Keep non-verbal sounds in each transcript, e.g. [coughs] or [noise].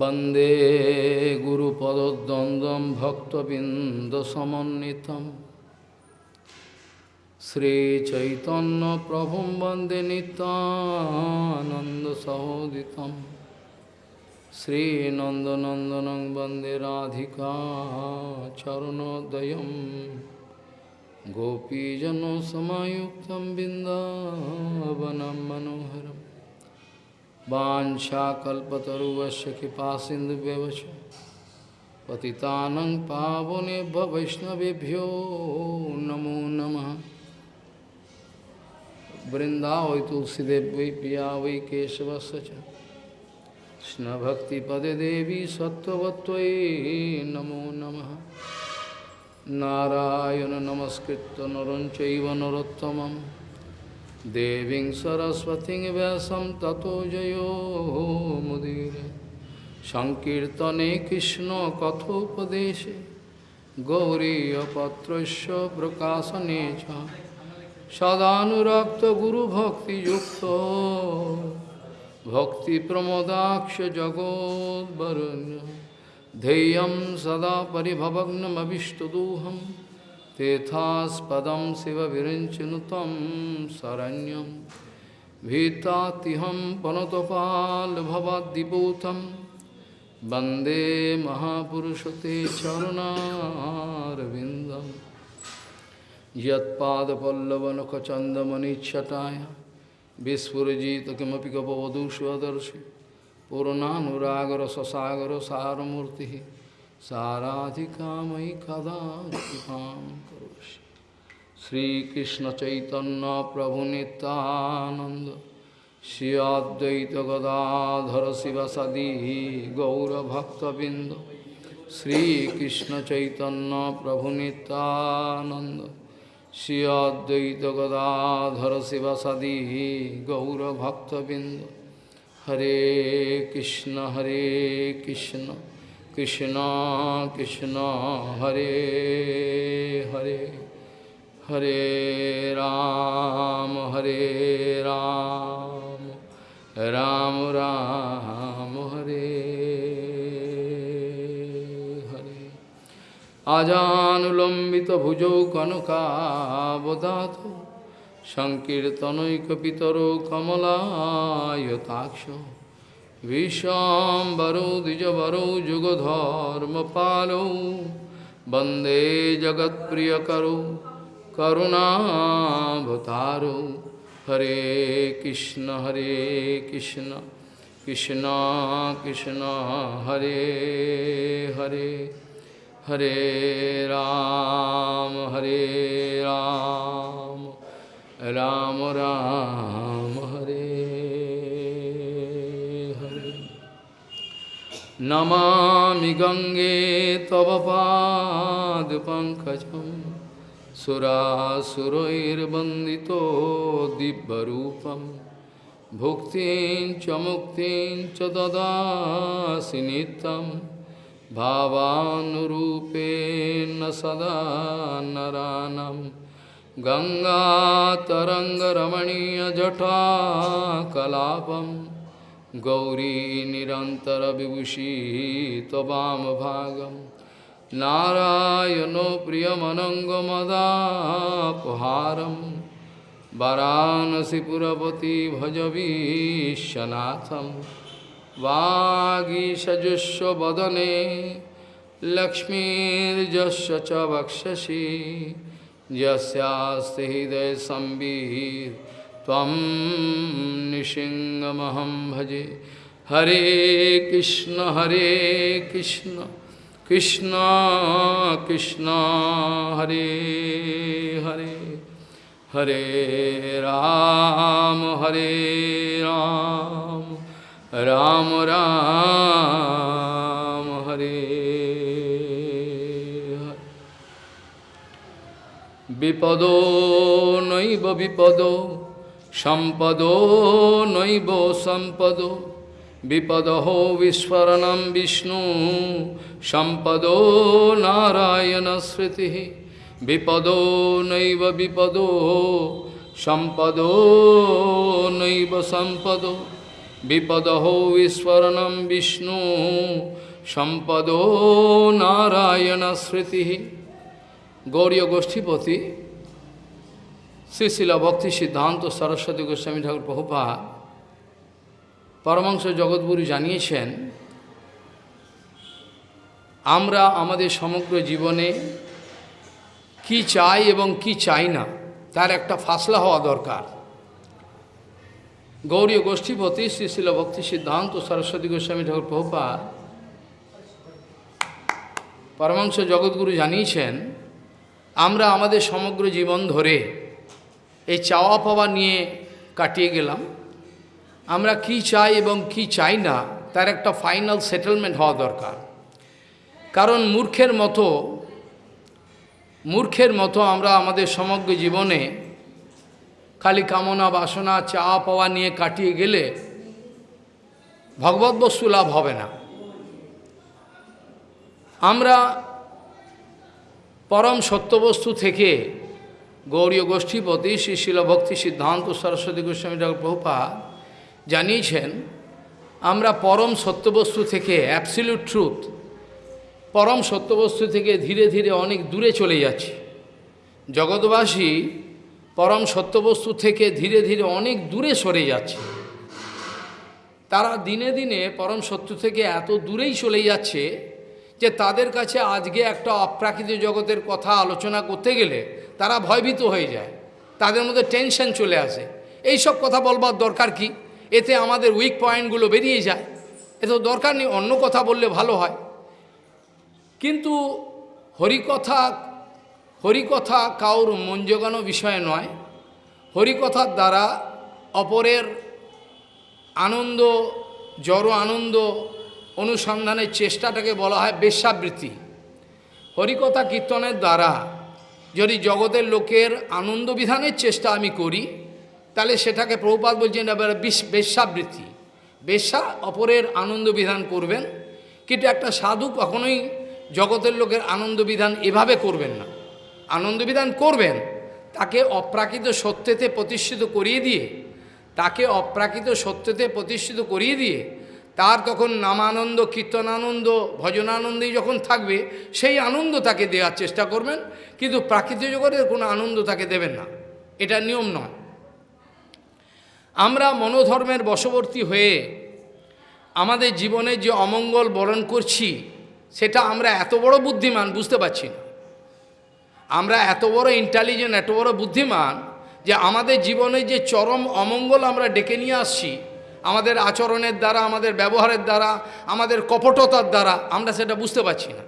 वंदे गुरुपदद्वन्द्वं भक्तबिन्दसमन्वितं श्रीचैतन्यप्रभुं वंदे नितानन्दसहोदितं श्रीनन्दनन्दनं वंदे राधिका चरणोदयं गोपीजनसमायुक्तं बिन्दावनं मनोहरम् वाशाकल्पतरुवश कृपा सिंधु व्यवच पतितानंग पावने वैष्णवभ्यो नमो नमः। वृंदावई तुलसीदेव, वै पिया वै पदे देवी सत्वत्व नमो नमः। नारायण नमस्कृत नर चैव नरोत्तमम्। Deving Saraswati Vyasam Tato Jayo Mudire Sankirtane Krishna Kathopadeshe Gauriya Patrasya Prakasanecha Sadhanurakta Guru Bhakti Yukta Bhakti Pramodaksha Jagod Varanya Deyam Sada Paribhavagnam Avishtaduham तेथास्पदं शिवविरञ्चनुतं शरण्यं भीतातिहं पनतपाल्भवाद्दिपूतं वन्दे महापुरुषते चरुणारविन्दं यत्पादपल्लवनखचन्दमनिच्छटाय विस्फुरजित किमपि गपवधूष्वदर्शि पूर्णानुरागरससागरसारमूर्तिः साराधिकामयि कदा कृपां करोषि শ্রীকৃষ্ণ চৈতন্য প্রভু নিত্যানন্দ, শ্রী অদ্বৈত গদাধর শিবাসাদি গৌরভক্তবৃন্দ শ্রীকৃষ্ণ চৈতন্য প্রভু নিত্যানন্দ, শ্রী অদ্বৈত গদাধর শিবাসাদি গৌরভক্তবৃন্দ। হরে কৃষ্ণ হরে Krishna Krishna Krishna, Hare Hare. Hare Ram, Hare Ram, Ram Ram, Hare Hare. Ajanulambita bhujau kanukabodhato, Sankirtanoi kapitaro kamalaya Vishambaro dijabaro jugodharma palo, Bande jagat priyakaro, করুণাভতারো হরে কৃষ্ণ হরে কৃষ্ণ কৃষ্ণ কৃষ্ণ হরে হরে হরে রাম হরে রাম রাম রাম হরে হরে নমামি গঙ্গে তব পাদ পঙ্কজম सुरासुरैर्वन्दितो दिव्यरूपं भुक्तिं च मुक्तिं च ददासि नित्यं। भावानुरूपेण सदा नरानं। गङ्गातरङ्गरमणीयजटाकलापम्। गौरी निरन्तरविभूषी त्ववामभागं नारायणो प्रियमनङ्गमदापहारं वरानसिपुरपति भजवीशनाथं वागीषजुष्वदने लक्ष्मीर्जस्य च वक्षसि यस्यास्ति निशिङ्गमहं भजे हरे कृष्ण हरे कृष्ण। কৃষ্ণ কৃষ্ণ, হরে হরে হরে রাম হরে রাম রাম রাম, হরে বিপদ নৈব বিপদ, সম্পদ নৈব সম্পদ। বিপদহ বিস্মরণম বিষ্ণু, সম্পদো নারায়ণ স্মৃতি। বিপদো নৈব বিপদো, সম্পদো নৈব সম্পদো। বিপদহো বিস্ফোরণম বিষ্ণু, সম্পদো নারায়ণ স্মৃতি। গৌরীয় গোষ্ঠীপতি শ্রীশিলা ভক্তি সিদ্ধান্ত সরস্বতী গোস্বামী ঠাকুর প্রভুপা পরমাংশ জগৎগুরু জানিয়েছেন, আমরা আমাদের সমগ্র জীবনে কি চাই এবং কি চাই না, তার একটা ফাসলা হওয়া দরকার। গৌরীয় গোষ্ঠীপতি শ্রীশিল ভক্তি সিদ্ধান্ত সরস্বতী গোস্বামী ঠাকুর প্রভুপা পরমাংশ জগৎগুরু জানিয়েছেন, আমরা আমাদের সমগ্র জীবন ধরে এই চাওয়া পাওয়া নিয়ে কাটিয়ে গেলাম। আমরা কি চাই এবং কি চাই না, তার একটা ফাইনাল সেটেলমেন্ট হওয়া দরকার। কারণ মূর্খের মতো মূর্খের মতো আমরা আমাদের সমগ্র জীবনে খালি কামনা, বাসনা, চা, পাওয়া নিয়ে কাটিয়ে গেলে ভগবত বস্তু লাভ হবে না। আমরা পরম সত্যবস্তু থেকে গৌরীয় গোষ্ঠীপতি শ্রী শিল ভক্তি সিদ্ধান্ত সরস্বতী গোস্বামী ঠাকুর প্রভুপা জানিয়েছেন, আমরা পরম সত্যবস্তু থেকে অ্যাবসিলিউট ট্রুথ পরম সত্যবস্তু থেকে ধীরে ধীরে অনেক দূরে চলে যাচ্ছি। জগৎবাসী পরম সত্যবস্তু থেকে ধীরে ধীরে অনেক দূরে সরে যাচ্ছে। তারা দিনে দিনে পরম সত্য থেকে এত দূরেই চলে যাচ্ছে যে তাদের কাছে আজকে একটা অপ্রাকৃতিক জগতের কথা আলোচনা করতে গেলে তারা ভয়ভীত হয়ে যায়। তাদের মধ্যে টেনশন চলে আসে। এই সব কথা বলবার দরকার কি? এতে আমাদের উইক পয়েন্টগুলো বেরিয়ে যায়। এত দরকার নেই, অন্য কথা বললে ভালো হয়। কিন্তু হরিকথা হরিকথা কাউর মন জোগানো বিষয় নয়। হরিকথার দ্বারা অপরের আনন্দ, জড় আনন্দ অনুসন্ধানের চেষ্টাটাকে বলা হয় বেশ্যাবৃত্তি। হরিকথা কীর্তনের দ্বারা যদি জগতের লোকের আনন্দ বিধানের চেষ্টা আমি করি তাহলে সেটাকে প্রভুপাত বলছেন এবার বেশ্যাবৃত্তি। বেশ্যা অপরের আনন্দ বিধান করবেন, কিন্তু একটা সাধু কখনোই জগতের লোকের আনন্দ বিধান এভাবে করবেন না। আনন্দ বিধান করবেন, তাকে অপ্রাকৃত সত্যতে প্রতিষ্ঠিত করিয়ে দিয়ে, তাকে অপ্রাকৃত সত্যতে প্রতিষ্ঠিত করিয়ে দিয়ে, তার তখন নামানন্দ, কীর্তনানন্দ, ভজনানন্দেই যখন থাকবে, সেই আনন্দ তাকে দেওয়ার চেষ্টা করবেন, কিন্তু প্রাকৃতিক জগতের কোনো আনন্দ তাকে দেবেন না। এটা নিয়ম নয়। আমরা মনোধর্মের বশবর্তী হয়ে আমাদের জীবনে যে অমঙ্গল বরণ করছি, সেটা আমরা এত বড় বুদ্ধিমান বুঝতে পারছি না। আমরা এত বড় ইন্টেলিজেন্ট এত বড় বুদ্ধিমান যে আমাদের জীবনে যে চরম অমঙ্গল আমরা ডেকে নিয়ে আসছি, আমাদের আচরণের দ্বারা, আমাদের ব্যবহারের দ্বারা, আমাদের কপটতার দ্বারা, আমরা সেটা বুঝতে পারছি না।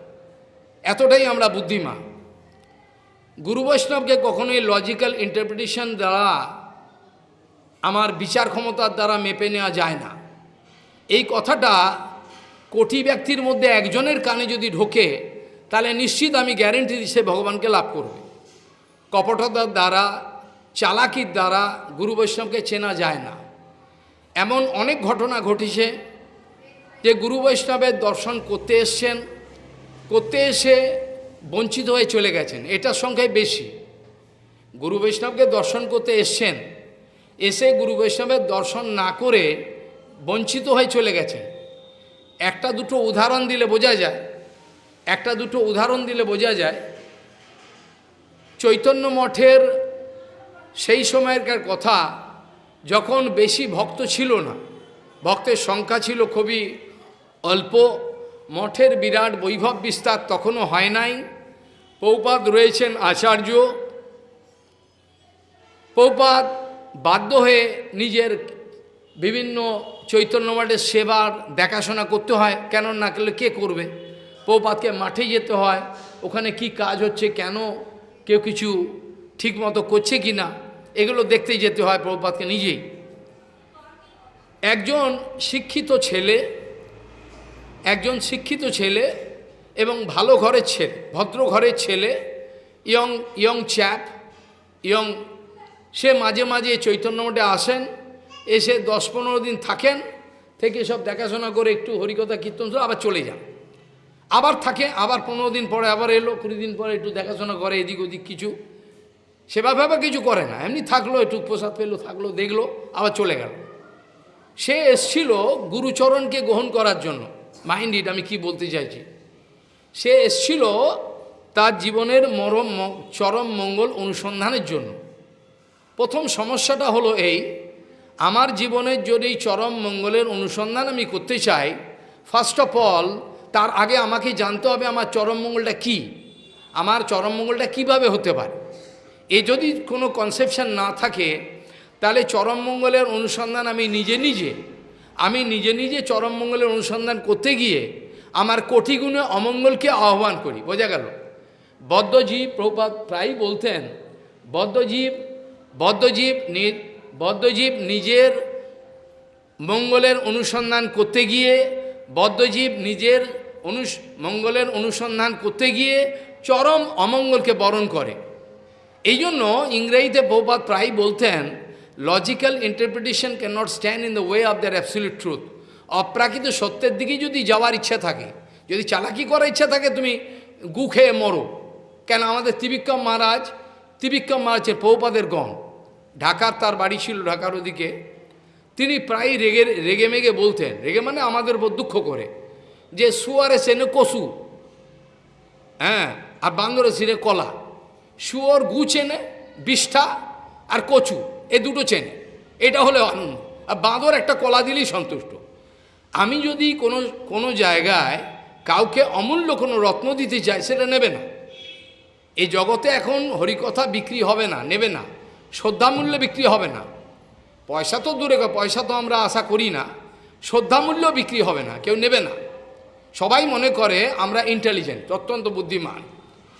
এতটাই আমরা বুদ্ধিমান। গুরু বৈষ্ণবকে কখনোই লজিক্যাল ইন্টারপ্রিটেশন দ্বারা আমার বিচার ক্ষমতার দ্বারা মেপে নেওয়া যায় না। এই কথাটা কোটি ব্যক্তির মধ্যে একজনের কানে যদি ঢোকে, তাহলে নিশ্চিত আমি গ্যারেন্টি দিচ্ছি ভগবানকে লাভ করবে। কপটতার দ্বারা, চালাকির দ্বারা গুরু বৈষ্ণবকে চেনা যায় না। এমন অনেক ঘটনা ঘটেছে যে গুরু বৈষ্ণবের দর্শন করতে এসছেন, করতে এসে বঞ্চিত হয়ে চলে গেছেন। এটার সংখ্যায় বেশি। গুরু বৈষ্ণবকে দর্শন করতে এসছেন এসে গুরু বৈষ্ণবের দর্শন না করে বঞ্চিত হয়ে চলে গেছেন একটা দুটো উদাহরণ দিলে বোঝা যায়। একটা দুটো উদাহরণ দিলে বোঝা যায়, চৈতন্য মঠের সেই সময়কার কথা যখন বেশি ভক্ত ছিল না, ভক্তের সংখ্যা ছিল খুবই অল্প, মঠের বিরাট বৈভব বিস্তার তখনও হয় নাই। পৌপাত রয়েছেন আচার্য। পৌপাত বাধ্য হয়ে নিজের বিভিন্ন চৈতন্য মঠের সেবার দেখাশোনা করতে হয়, কেন না করলে কে করবে? পৌপাতকে মাঠে যেতে হয়, ওখানে কি কাজ হচ্ছে, কেন কেউ কিছু ঠিক মতো করছে কি না, এগুলো দেখতেই যেতে হয় প্রভুপাতকে নিজেই। একজন শিক্ষিত ছেলে, একজন শিক্ষিত ছেলে এবং ভালো ঘরের ছেলে, ভদ্র ঘরের ছেলে, ইয়ং ইয়ং চ্যাপ, ইয়ং সে মাঝে মাঝে চৈতন্য মঠে আসেন, এসে দশ পনেরো দিন থাকেন, থেকে সব দেখাশোনা করে একটু হরিকথা কীর্তন আবার চলে যান। আবার থাকে, আবার পনেরো দিন পরে আবার এলো, কুড়ি দিন পরে একটু দেখাশোনা করে, এদিক ওদিক কিছু। সেভাবে কিছু করে না, এমনি থাকল, একটু প্রসাদ পেল, থাকল, দেখল, আবার চলে গেল। সে এসছিল গুরুচরণকে গ্রহণ করার জন্য। মাইন্ড ইট আমি কি বলতে চাইছি? সে এসছিল তার জীবনের মরম, চরম মঙ্গল অনুসন্ধানের জন্য। প্রথম সমস্যাটা হলো এই, আমার জীবনের যদি চরম মঙ্গলের অনুসন্ধান আমি করতে চাই ফার্স্ট অফ অল তার আগে আমাকে জানতে হবে আমার চরম মঙ্গলটা কী। আমার চরম মঙ্গলটা কীভাবে হতে পারে? এ যদি কোনো কনসেপশন না থাকে, তাহলে চরম মঙ্গলের অনুসন্ধান আমি নিজে নিজে, আমি নিজে নিজে চরম মঙ্গলের অনুসন্ধান করতে গিয়ে আমার কোটি গুণে অমঙ্গলকে আহ্বান করি। বোঝা গেল? বদ্ধজীব প্রপাত প্রায়ই বলতেন, বদ্ধজীব বদ্ধজীব বদ্ধজীব নিজের মঙ্গলের অনুসন্ধান করতে গিয়ে, বদ্ধজীব নিজের অনুস, মঙ্গলের অনুসন্ধান করতে গিয়ে চরম অমঙ্গলকে বরণ করে। এই জন্য ইংরেজিতে বহুপাত প্রায় বলতেন logical interpretation can not stand in the way of their absolute truth অপ্রাকৃত সত্যের দিকে যদি যাওয়ার ইচ্ছা থাকে, যদি চালাকি করার ইচ্ছা থাকে, তুমি গু খেয়ে মরো। কেন? আমাদের ত্রিবিক্রম মহারাজ ত্রিবিক্রম মহারাজের পৌপাদের গণ। ঢাকার তার বাড়ি ছিল ঢাকার ওদিকে। তিনি প্রায় রেগে রেগে মেগে বলতেন, রেগে মানে আমাদের উপর দুঃখ করে, যে সুয়ারে সেনে কসু হ্যাঁ আর বান্দরে সিরে কলা। শুয়োর গু চেনে, বিষ্ঠা আর কচু, এ দুটো চেনে। এটা হলে আনন্দ। আর বাঁদর একটা কলা দিলেই সন্তুষ্ট। আমি যদি কোনো কোনো জায়গায় কাউকে অমূল্য কোনো রত্ন দিতে চাই, সেটা নেবে না। এই জগতে এখন হরিকথা বিক্রি হবে না, নেবে না, শ্রদ্ধামূল্যে বিক্রি হবে না। পয়সা তো দূরে পয়সা তো আমরা আশা করি না, শ্রদ্ধামূল্য বিক্রি হবে না, কেউ নেবে না। সবাই মনে করে আমরা ইন্টেলিজেন্ট অত্যন্ত বুদ্ধিমান।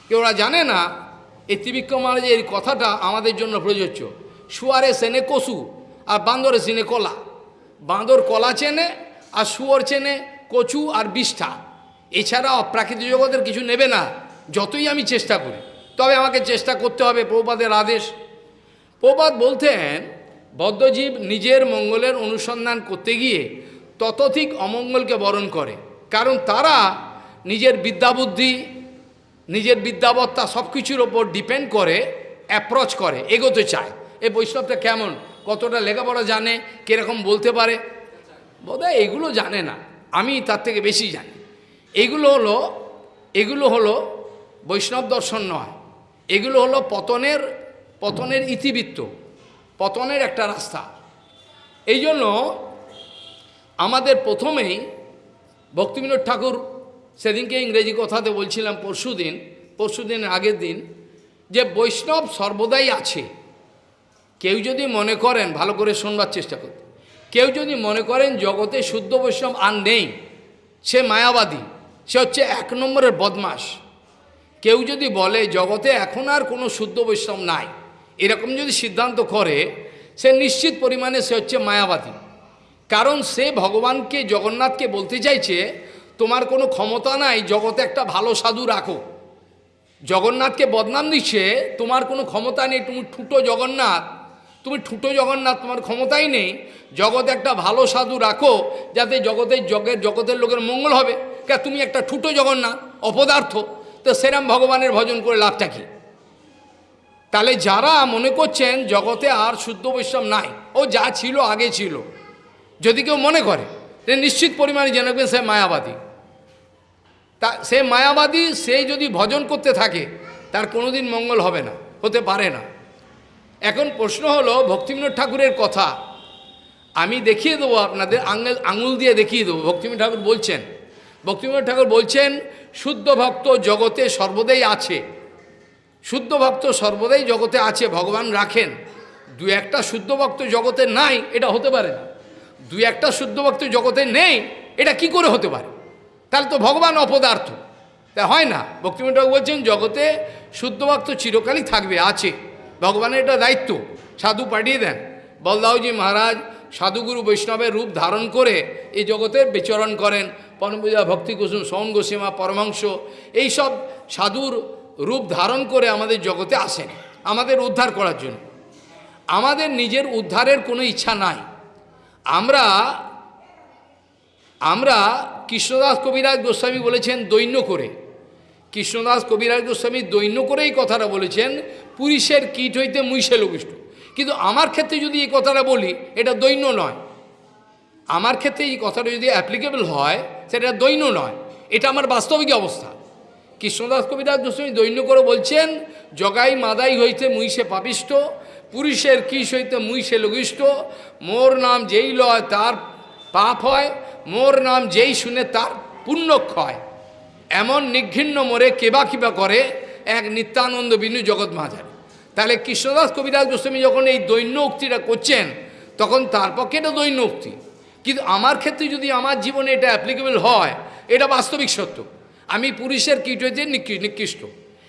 কেউ ওরা জানে না, এই ত্রিবিক্রম মহারাজের এই কথাটা আমাদের জন্য প্রযোজ্য। শুয়ারে সেনে কসু, আর বান্দরে সেনে কলা। বাঁদর কলা চেনে, আর শুয়োর চেনে কচু আর বিষ্ঠা। এছাড়া অপ্রাকৃতিক জগতের কিছু নেবে না। যতই আমি চেষ্টা করি, তবে আমাকে চেষ্টা করতে হবে প্রপাদের আদেশ। প্রপাত বলতেন বদ্ধজীব নিজের মঙ্গলের অনুসন্ধান করতে গিয়ে ততোধিক অমঙ্গলকে বরণ করে, কারণ তারা নিজের বিদ্যাবুদ্ধি, নিজের বিদ্যাবত্তা সব কিছুর ওপর ডিপেন্ড করে অ্যাপ্রোচ করে, এগোতে চায়। এই বৈষ্ণবটা কেমন? কতটা লেখাপড়া জানে? কীরকম বলতে পারে? বোধহয় এগুলো জানে না। আমি তার থেকে বেশি জানি। এগুলো হলো এগুলো হলো বৈষ্ণব দর্শন নয়। এগুলো হলো পতনের পতনের ইতিবৃত্ত, পতনের একটা রাস্তা। এই জন্য আমাদের প্রথমেই ভক্তিবিনোদ ঠাকুর সেদিনকে ইংরেজি কথাতে বলছিলাম পরশু দিন পরশু দিনের আগের দিন যে বৈষ্ণব সর্বদাই আছে। কেউ যদি মনে করেন, ভালো করে শোনবার চেষ্টা করতে কেউ যদি মনে করেন জগতে শুদ্ধ বৈষ্ণব আর নেই, সে মায়াবাদী, সে হচ্ছে এক নম্বরের বদমাস কেউ যদি বলে, জগতে এখন আর কোনো শুদ্ধ বৈষ্ণব নাই। এরকম যদি সিদ্ধান্ত করে, সে নিশ্চিত পরিমাণে সে হচ্ছে মায়াবাদী। কারণ সে ভগবানকে, জগন্নাথকে বলতে চাইছে, তোমার কোনো ক্ষমতা নাই, জগতে একটা ভালো সাধু রাখো। জগন্নাথকে বদনাম দিচ্ছে, তোমার কোনো ক্ষমতা নেই, তুমি ঠুটো জগন্নাথ। তুমি ঠুটো জগন্নাথ, তোমার ক্ষমতাই নেই। জগতে একটা ভালো সাধু রাখো, যাতে জগতের জগের জগতের লোকের মঙ্গল হবে। কে, তুমি একটা ঠুটো জগন্নাথ, অপদার্থ। তো সেরাম ভগবানের ভজন করে লাভটা কি? তাহলে যারা মনে করছেন জগতে আর শুদ্ধ বৈষ্ণব নাই, ও যা ছিল আগে ছিল, যদি কেউ মনে করে নিশ্চিত পরিমাণে জানাবেন সে মায়াবাদী। তা সে মায়াবাদী, সে যদি ভজন করতে থাকে, তার কোনোদিন মঙ্গল হবে না, হতে পারে না। এখন প্রশ্ন হলো, ভক্তিবিনোদ ঠাকুরের কথা আমি দেখিয়ে দেবো আপনাদের, আঙুল আঙুল দিয়ে দেখিয়ে দেবো। ভক্তিবিনোদ ঠাকুর বলছেন ভক্তিবিনোদ ঠাকুর বলছেন, শুদ্ধ ভক্ত জগতে সর্বদাই আছে। শুদ্ধ ভক্ত সর্বদাই জগতে আছে, ভগবান রাখেন। দু একটা শুদ্ধ ভক্ত জগতে নাই, এটা হতে পারে না। দু একটা শুদ্ধ ভক্ত জগতে নেই, এটা কি করে হতে পারে? তাহলে তো ভগবান অপদার্থ। তা হয় না। ভক্তিমন ঠাকুর বলছেন, জগতে শুদ্ধ ভক্ত চিরকালই থাকবে, আছে। ভগবানের এটা দায়িত্ব। সাধু পাঠিয়ে দেন। বলদাউজি মহারাজ সাধুগুরু বৈষ্ণবের রূপ ধারণ করে এই জগতে বিচরণ করেন। পরমপূজা, ভক্তি কুসুম সৌন গোসীমা পরমাংশ এইসব সাধুর রূপ ধারণ করে আমাদের জগতে আসেন, আমাদের উদ্ধার করার জন্য। আমাদের নিজের উদ্ধারের কোনো ইচ্ছা নাই। আমরা আমরা কৃষ্ণদাস কবিরাজ গোস্বামী বলেছেন, দৈন্য করে। কৃষ্ণদাস কবিরাজ গোস্বামী দৈন্য করেই কথাটা বলেছেন, পুরুষের কীট হইতে মুইসে লঘিষ্ঠ। কিন্তু আমার ক্ষেত্রে যদি এই কথাটা বলি, এটা দৈন্য নয়। আমার ক্ষেত্রে এই কথাটা যদি অ্যাপ্লিকেবল হয় সেটা দৈন্য নয়। এটা আমার বাস্তবিক অবস্থা। কৃষ্ণদাস কবিরাজ গোস্বামী দৈন্য করে বলছেন, জগাই মাদাই হইতে মুইসে পাপিষ্ট পুরুষের কিস হইতে মুইসে লঘিষ্ঠ, মোর নাম যেই লয় তার পাপ হয়, মোর নাম যেই শুনে তার পুণ্য ক্ষয় এমন নিঘৃণ্য মোরে কেবা কিবা করে? এক নিত্যানন্দ বিনু জগৎ মাঝারি তাহলে কৃষ্ণদাস কবিরাজ গোস্বামী যখন এই দৈন্য উক্তিটা করছেন, তখন তার পক্ষে এটা দৈন্য উক্তি। কিন্তু আমার ক্ষেত্রে যদি আমার জীবনে এটা অ্যাপ্লিকেবল হয়, এটা বাস্তবিক সত্য। আমি পুরুষের কীট হইতে নিকৃ- নিকৃষ্ট।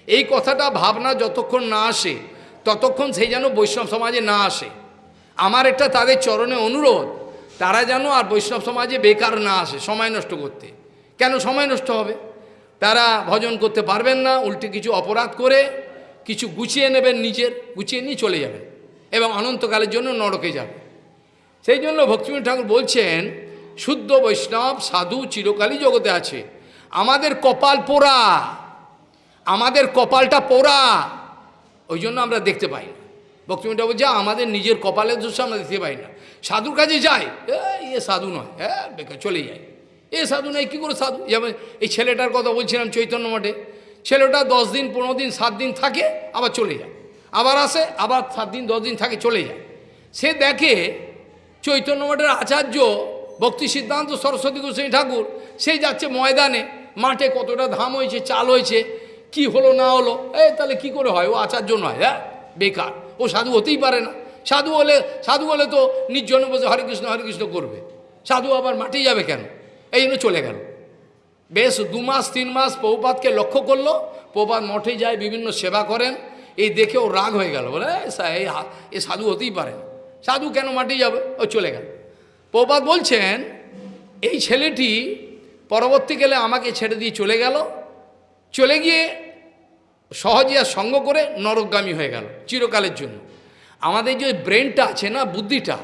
এই কথাটা ভাবনা যতক্ষণ না আসে, ততক্ষণ সেই যেন বৈষ্ণব সমাজে না আসে। আমার একটা তাদের চরণে অনুরোধ, তারা যেন আর বৈষ্ণব সমাজে বেকার না আসে, সময় নষ্ট করতে। কেন সময় নষ্ট হবে? তারা ভজন করতে পারবেন না, উল্টে কিছু অপরাধ করে, কিছু গুছিয়ে নেবেন নিজের, গুছিয়ে নিয়ে চলে যাবেন। এবং অনন্তকালের জন্য নরকে যাবে সেই জন্য ভক্তিবিনোদ ঠাকুর বলছেন, শুদ্ধ বৈষ্ণব, সাধু চিরকালই জগতে আছে। আমাদের কপাল পোড়া। আমাদের কপালটা পোড়া। ওই জন্য আমরা দেখতে পাই না। ঠাকুর বলছে আমাদের নিজের কপালের দোষ আমরা দেখতে পাই না। সাধুর কাছে যাই। এ সাধু নয়। হ্যাঁ বেকার চলে যায় এ সাধু নয় কী করে সাধু যেমন এই ছেলেটার কথা বলছিলাম চৈতন্য মঠে। ছেলেটা দশ দিন, পনেরো দিন, সাত দিন থাকে, আবার চলে যায়। আবার আসে, আবার সাত দিন, দশ দিন থাকে, চলে যায়। সে দেখে চৈতন্য মঠের আচার্য ভক্তি সিদ্ধান্ত সরস্বতী গোস্বামী ঠাকুর, সেই যাচ্ছে ময়দানে। মাঠে কতটা ধাম হয়েছে, চাল হয়েছে, কি হলো না হলো এ তাহলে কি করে হয়? ও আচার্য নয় হ্যাঁ? বেকার। ও সাধু হতেই পারে না। সাধু হলে সাধু হলে তো নির্জন বসে হরে কৃষ্ণ হরে কৃষ্ণ করবে। সাধু আবার মাঠেই যাবে কেন? এই জন্য চলে গেল। বেশ দু মাস, তিন মাস পৌপাতকে লক্ষ্য করল। পৌপাত মঠে যায়, বিভিন্ন সেবা করেন। এই দেখে ও রাগ হয়ে গেল। বলে, এই সাধু হতেই পারে না। সাধু কেন মাঠে যাবে? ও চলে গেল। প্রপাত বলছেন, এই ছেলেটি পরবর্তীকালে আমাকে ছেড়ে দিয়ে চলে গেল। চলে গিয়ে সহজে আর সঙ্গ করে নরকগামী হয়ে গেল চিরকালের জন্য। আমাদের যে ব্রেনটা আছে না, বুদ্ধিটা,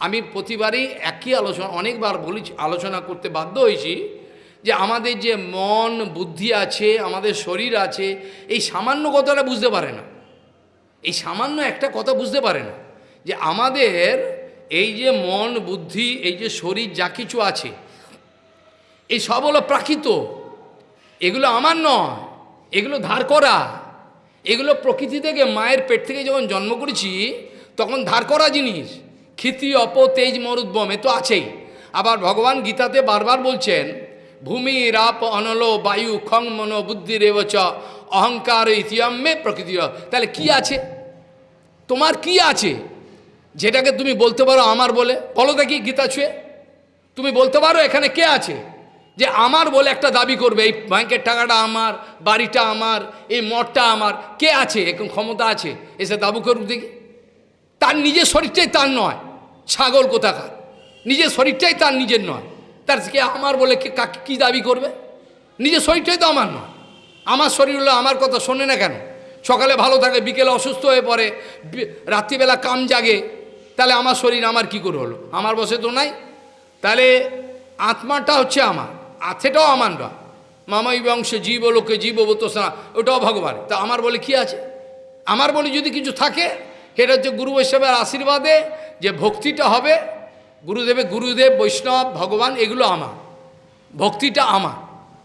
আমি প্রতিবারই একই আলোচনা, অনেকবার বলি আলোচনা করতে বাধ্য হয়েছি যে আমাদের যে মন, বুদ্ধি আছে, আমাদের শরীর আছে, এই সামান্য কথাটা বুঝতে পারে না। এই সামান্য একটা কথা বুঝতে পারে না। যে আমাদের এই যে মন, বুদ্ধি, এই যে শরীর যা কিছু আছে, এই সব হলো প্রাকৃত। এগুলো আমার নয়, এগুলো ধার করা। এগুলো প্রকৃতি থেকে, মায়ের পেট থেকে যখন জন্ম করেছি, তখন ধার করা জিনিস। ক্ষিতি, অপ, তেজ মরুদ্বম এ তো আছেই। আবার ভগবান গীতাতে বারবার বলছেন, ভূমি, রাপ, অনল, বায়ু খং মনো, বুদ্ধি রেবচ অহংকার ইতিহামে প্রকৃতি তাহলে কি আছে? তোমার কি আছে? যেটাকে তুমি বলতে পারো আমার বলে, বলো দেখি গীতা ছুঁয়ে। তুমি বলতে পারো এখানে কে আছে যে আমার বলে একটা দাবি করবে, এই ব্যাংকের টাকাটা আমার, বাড়িটা আমার, এই মঠটা আমার, কে আছে? এখন ক্ষমতা আছে? এসে দাবু করুক দেখি। তার নিজের শরীরটাই তার নয়, ছাগল কোথাকার? নিজের শরীরটাই তার নিজের নয়। তার কে আমার বলে কে কাকে কী দাবি করবে? নিজের শরীরটাই তো আমার নয়। আমার শরীর হলো আমার কথা শোনে না কেন? সকালে ভালো থাকে, বিকেলে অসুস্থ হয়ে পড়ে রাত্রিবেলা কাম জাগে তাহলে আমার শরীর আমার কি করে হলো? আমার বসে তো নাই। তাহলে আত্মাটা হচ্ছে আমার আথেটাও আমার নয়। মামাই বংশ জীব লোকে জীব না ওটাও ভগবান তা আমার বলে কি আছে? আমার বলে যদি কিছু থাকে, সেটা হচ্ছে গুরু বৈষ্ণবের আশীর্বাদে যে ভক্তিটা হবে, গুরুদেবে গুরুদেব, বৈষ্ণব, ভগবান, এগুলো আমার। ভক্তিটা আমার।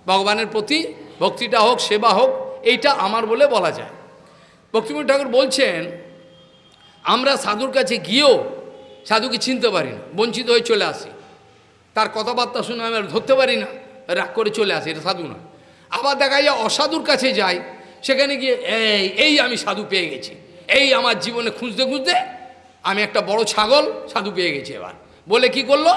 ভগবানের প্রতি ভক্তিটা হোক, সেবা হোক, এইটা আমার বলে বলা যায়। ভক্তিমূর্তি ঠাকুর বলছেন আমরা সাধুর কাছে গিয়েও সাধুকে চিনতে পারি না, বঞ্চিত হয়ে চলে আসি। তার কথাবার্তা শুনে আমি ধরতে পারি না, রাগ করে চলে আসি, এটা সাধু না আবার দেখা যায় অসাধুর কাছে যাই, সেখানে গিয়ে, এই এই আমি সাধু পেয়ে গেছি। এই আমার জীবনে খুঁজতে খুঁজতে আমি একটা বড় ছাগল সাধু পেয়ে গেছি এবার। বলে কি করল?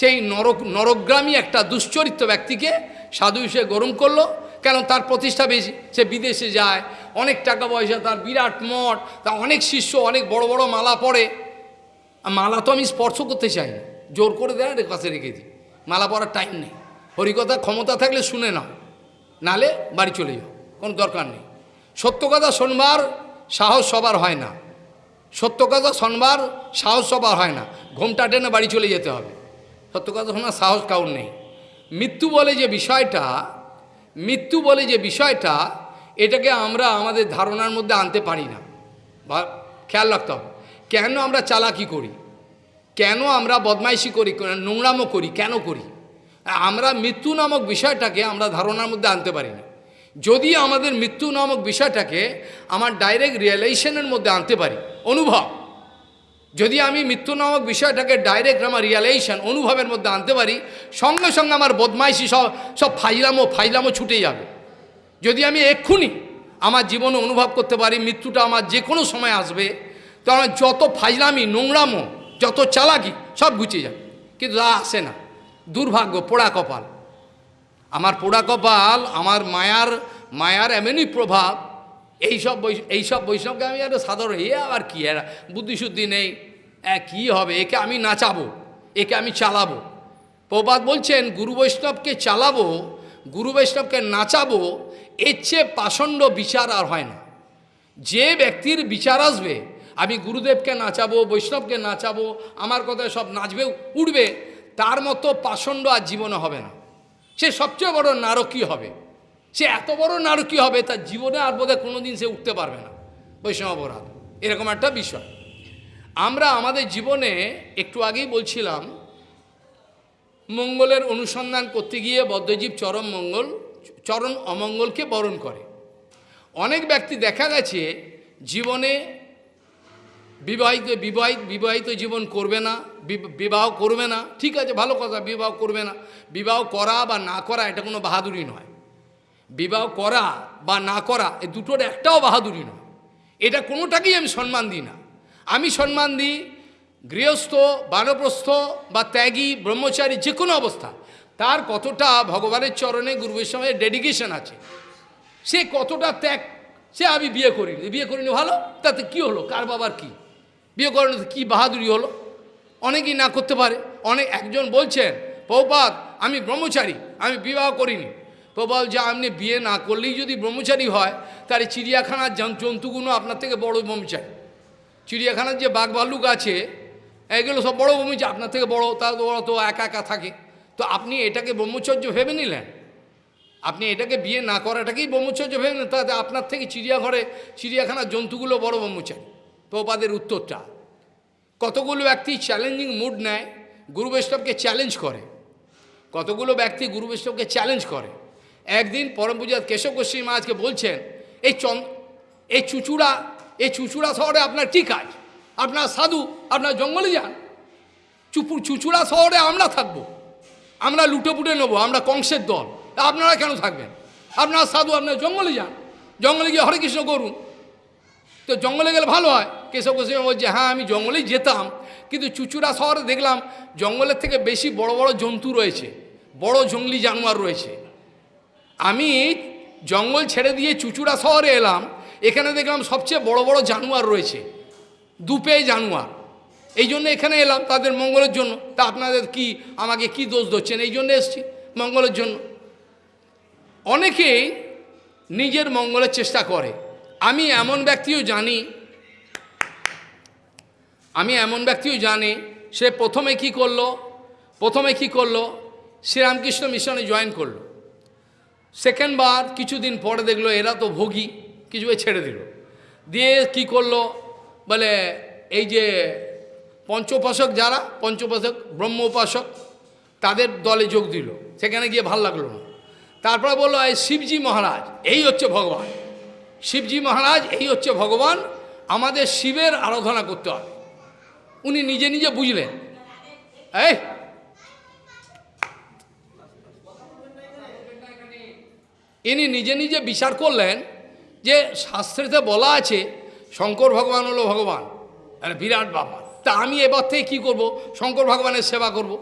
সেই নরক নরগ্রামী একটা দুশ্চরিত্র ব্যক্তিকে সাধু হিসেবে গরম করল। কেন তার প্রতিষ্ঠা বেশি, সে বিদেশে যায়, অনেক টাকা পয়সা, তার বিরাট মঠ তার অনেক শিষ্য, অনেক বড় বড় মালা পড়ে আর মালা তো আমি স্পর্শ করতে চাই না। জোর করে দেয় রে কাছে রেখে দিই। মালা পরার টাইম নেই। হরিকথা ক্ষমতা থাকলে শুনে নাও। নালে বাড়ি চলে যাও। কোনো দরকার নেই। সত্য কথা শোনবার সাহস সবার হয় না। সত্য কথা শোনবার সাহস সবার হয় না। ঘোমটা টেনে বাড়ি চলে যেতে হবে। সত্য কথা শোনার সাহস কাউর নেই। মৃত্যু বলে যে বিষয়টা মৃত্যু বলে যে বিষয়টা, এটাকে আমরা আমাদের ধারণার মধ্যে আনতে পারি না। বা খেয়াল রাখতে হবে, কেন আমরা চালাকি করি? কেন আমরা বদমাইশি করি? নোংরামো করি? কেন করি? আমরা মৃত্যু নামক বিষয়টাকে আমরা ধারণার মধ্যে আনতে পারি না। যদি আমাদের মৃত্যু নামক বিষয়টাকে আমার ডাইরেক্ট রিয়েলাইজেশনের মধ্যে আনতে পারি, অনুভব। যদি আমি মৃত্যু নামক বিষয়টাকে ডাইরেক্ট আমার রিয়ালাইজেশন অনুভবের মধ্যে আনতে পারি, সঙ্গে সঙ্গে আমার বদমাইশি সব সব ফাইলামো ফাইলামো ছুটে যাবে। যদি আমি এক্ষুনি আমার জীবনে অনুভব করতে পারি, মৃত্যুটা আমার যে কোনো সময় আসবে, তো আমার যত ফাইলামি, নোংরামো, যত চালাকি, সব গুছিয়ে যাবে। কিন্তু তা আসে না। দুর্ভাগ্য, পোড়া কপাল। আমার পোড়া কপাল, আমার মায়ার মায়ার এমনই প্রভাব এইসব এইসব বৈষ্ণবকে আমি একটা সাধারণ, এ আবার কি? এরা বুদ্ধিশুদ্ধি নেই। কী হবে? একে আমি নাচাবো, একে আমি চালাবো। প্রবাদ বলছেন, গুরু বৈষ্ণবকে চালাবো, গুরু বৈষ্ণবকে নাচাবো, এর চেয়ে পাষণ্ড বিচার আর হয় না। যে ব্যক্তির বিচার আসবে, আমি গুরুদেবকে নাচাবো, বৈষ্ণবকে নাচাবো, আমার কথায় সব নাচবে, উঠবে, তার মতো পাষণ্ড আর জীবনে হবে না। সে সবচেয়ে বড় নারকী হবে। সে এত বড় নারকী হবে? তার জীবনে আর বোধহয় কোনো দিন সে উঠতে পারবে না। বৈষ্ণব অপরাধ। এরকম একটা বিষয়। আমরা আমাদের জীবনে একটু আগেই বলছিলাম, মঙ্গলের অনুসন্ধান করতে গিয়ে বদ্ধজীব চরম মঙ্গল চরণ অমঙ্গলকে বরণ করে। অনেক ব্যক্তি দেখা গেছে, জীবনে বিবাহিত বিবাহিত বিবাহিত জীবন করবে না বিবাহ করবে না। ঠিক আছে, ভালো কথা, বিবাহ করবে না। বিবাহ করা বা না করা এটা কোনো বাহাদুরি নয়। বিবাহ করা বা না করা, এ দুটোর একটাও বাহাদুরি নয়। এটা কোনোটাকেই আমি সম্মান দিই না। আমি সম্মান দিই গৃহস্থ, বানপ্রস্থ বা ত্যাগী, ব্রহ্মচারী, যে কোনো অবস্থা। তার কতটা ভগবানের চরণে গুরু বৈষ্ণবের ডেডিকেশন আছে, সে কতটা ত্যাগ, সে আমি বিয়ে করিনি। বিয়ে করিনি ভালো? তাতে কি হলো? কার বাবার কি? বিয়ে করেনি কী বাহাদুরি হলো? অনেকেই না করতে পারে। অনেক, একজন বলছেন, পৌপাত, আমি ব্রহ্মচারী, আমি বিবাহ করিনি। প্রবাল যে আপনি বিয়ে না করলেই যদি ব্রহ্মচারী হয়, তাহলে চিড়িয়াখানার জন- জন্তুগুলো আপনার থেকে বড় ব্রহ্মচারী। চিড়িয়াখানার যে বাঘ ভাল্লুক আছে, এগুলো সব বড় ব্রহ্মচারী, আপনার থেকে বড়, তার তো বড় তো একা একা থাকে। তো আপনি এটাকে ব্রহ্মচর্য ভেবে নিলেন? আপনি এটাকে বিয়ে না করাটাকেই ব্রহ্মচর্য ভেবে নিলেন? তাতে আপনার থেকে চিড়িয়াঘরে, চিড়িয়াখানার জন্তুগুলো বড় ব্রহ্মচারী। প্রপাদের উত্তরটা, কতগুলো ব্যক্তি চ্যালেঞ্জিং মুড নেয়? গুরু বৈষ্ণবকে চ্যালেঞ্জ করে। কতগুলো ব্যক্তি গুরু বৈষ্ণবকে চ্যালেঞ্জ করে? একদিন পরম পূজার কেশব গোস্বামী মহারাজকে বলছেন, এই চন, এই চুচুড়া এই চুচুড়া শহরে আপনার কী কাজ? আপনার সাধু, আপনার জঙ্গলে যান। চুপু, চুচুড়া শহরে আমরা থাকব। আমরা লুটে পুটে নেব, আমরা কংসের দল। আপনারা কেন থাকবেন? আপনার সাধু আপনার জঙ্গলে যান। জঙ্গলে গিয়ে হরে কৃষ্ণ করুন। তো জঙ্গলে গেলে ভালো হয়। কেশব গোস্বামী বলছে হ্যাঁ আমি জঙ্গলেই যেতাম। কিন্তু চুচুড়া শহরে দেখলাম, জঙ্গলের থেকে বেশি বড় বড় জন্তু রয়েছে। বড় জঙ্গলি জানোয়ার রয়েছে। আমি জঙ্গল ছেড়ে দিয়ে চুচুড়া শহরে এলাম, এখানে দেখলাম সবচেয়ে বড় বড় জানোয়ার রয়েছে, দুপে জানোয়ার। এই জন্য এখানে এলাম তাদের মঙ্গলের জন্য। তা আপনাদের কি, আমাকে কি দোষ ধরছেন? এই জন্য এসছি মঙ্গলের জন্য। অনেকেই নিজের মঙ্গলের চেষ্টা করে। আমি এমন ব্যক্তিও জানি, আমি এমন ব্যক্তিও জানি, সে প্রথমে কি করল, প্রথমে কি করল? শ্রীরামকৃষ্ণ মিশনে জয়েন করল। সেকেন্ড বার কিছুদিন পরে দেখল এরা তো ভোগী, কিছু ছেড়ে দিল। দিয়ে কি করল? বলে, এই যে পঞ্চোপাসক যারা পঞ্চোপাসক ব্রহ্ম উপাসক তাদের দলে যোগ দিল। সেখানে গিয়ে ভালো লাগল না। তারপরে বলল, এই শিবজি মহারাজ, এই হচ্ছে ভগবান। শিবজি মহারাজ, এই হচ্ছে ভগবান। আমাদের শিবের আরাধনা করতে হবে। উনি নিজে নিজে বুঝলেন। এই ইনি নিজে নিজে বিচার করলেন যে শাস্ত্রেতে বলা আছে, শঙ্কর ভগবান হলো ভগবান, আরে বিরাট ব্যাপার তা আমি এবার থেকে কী করব? শঙ্কর ভগবানের সেবা করব।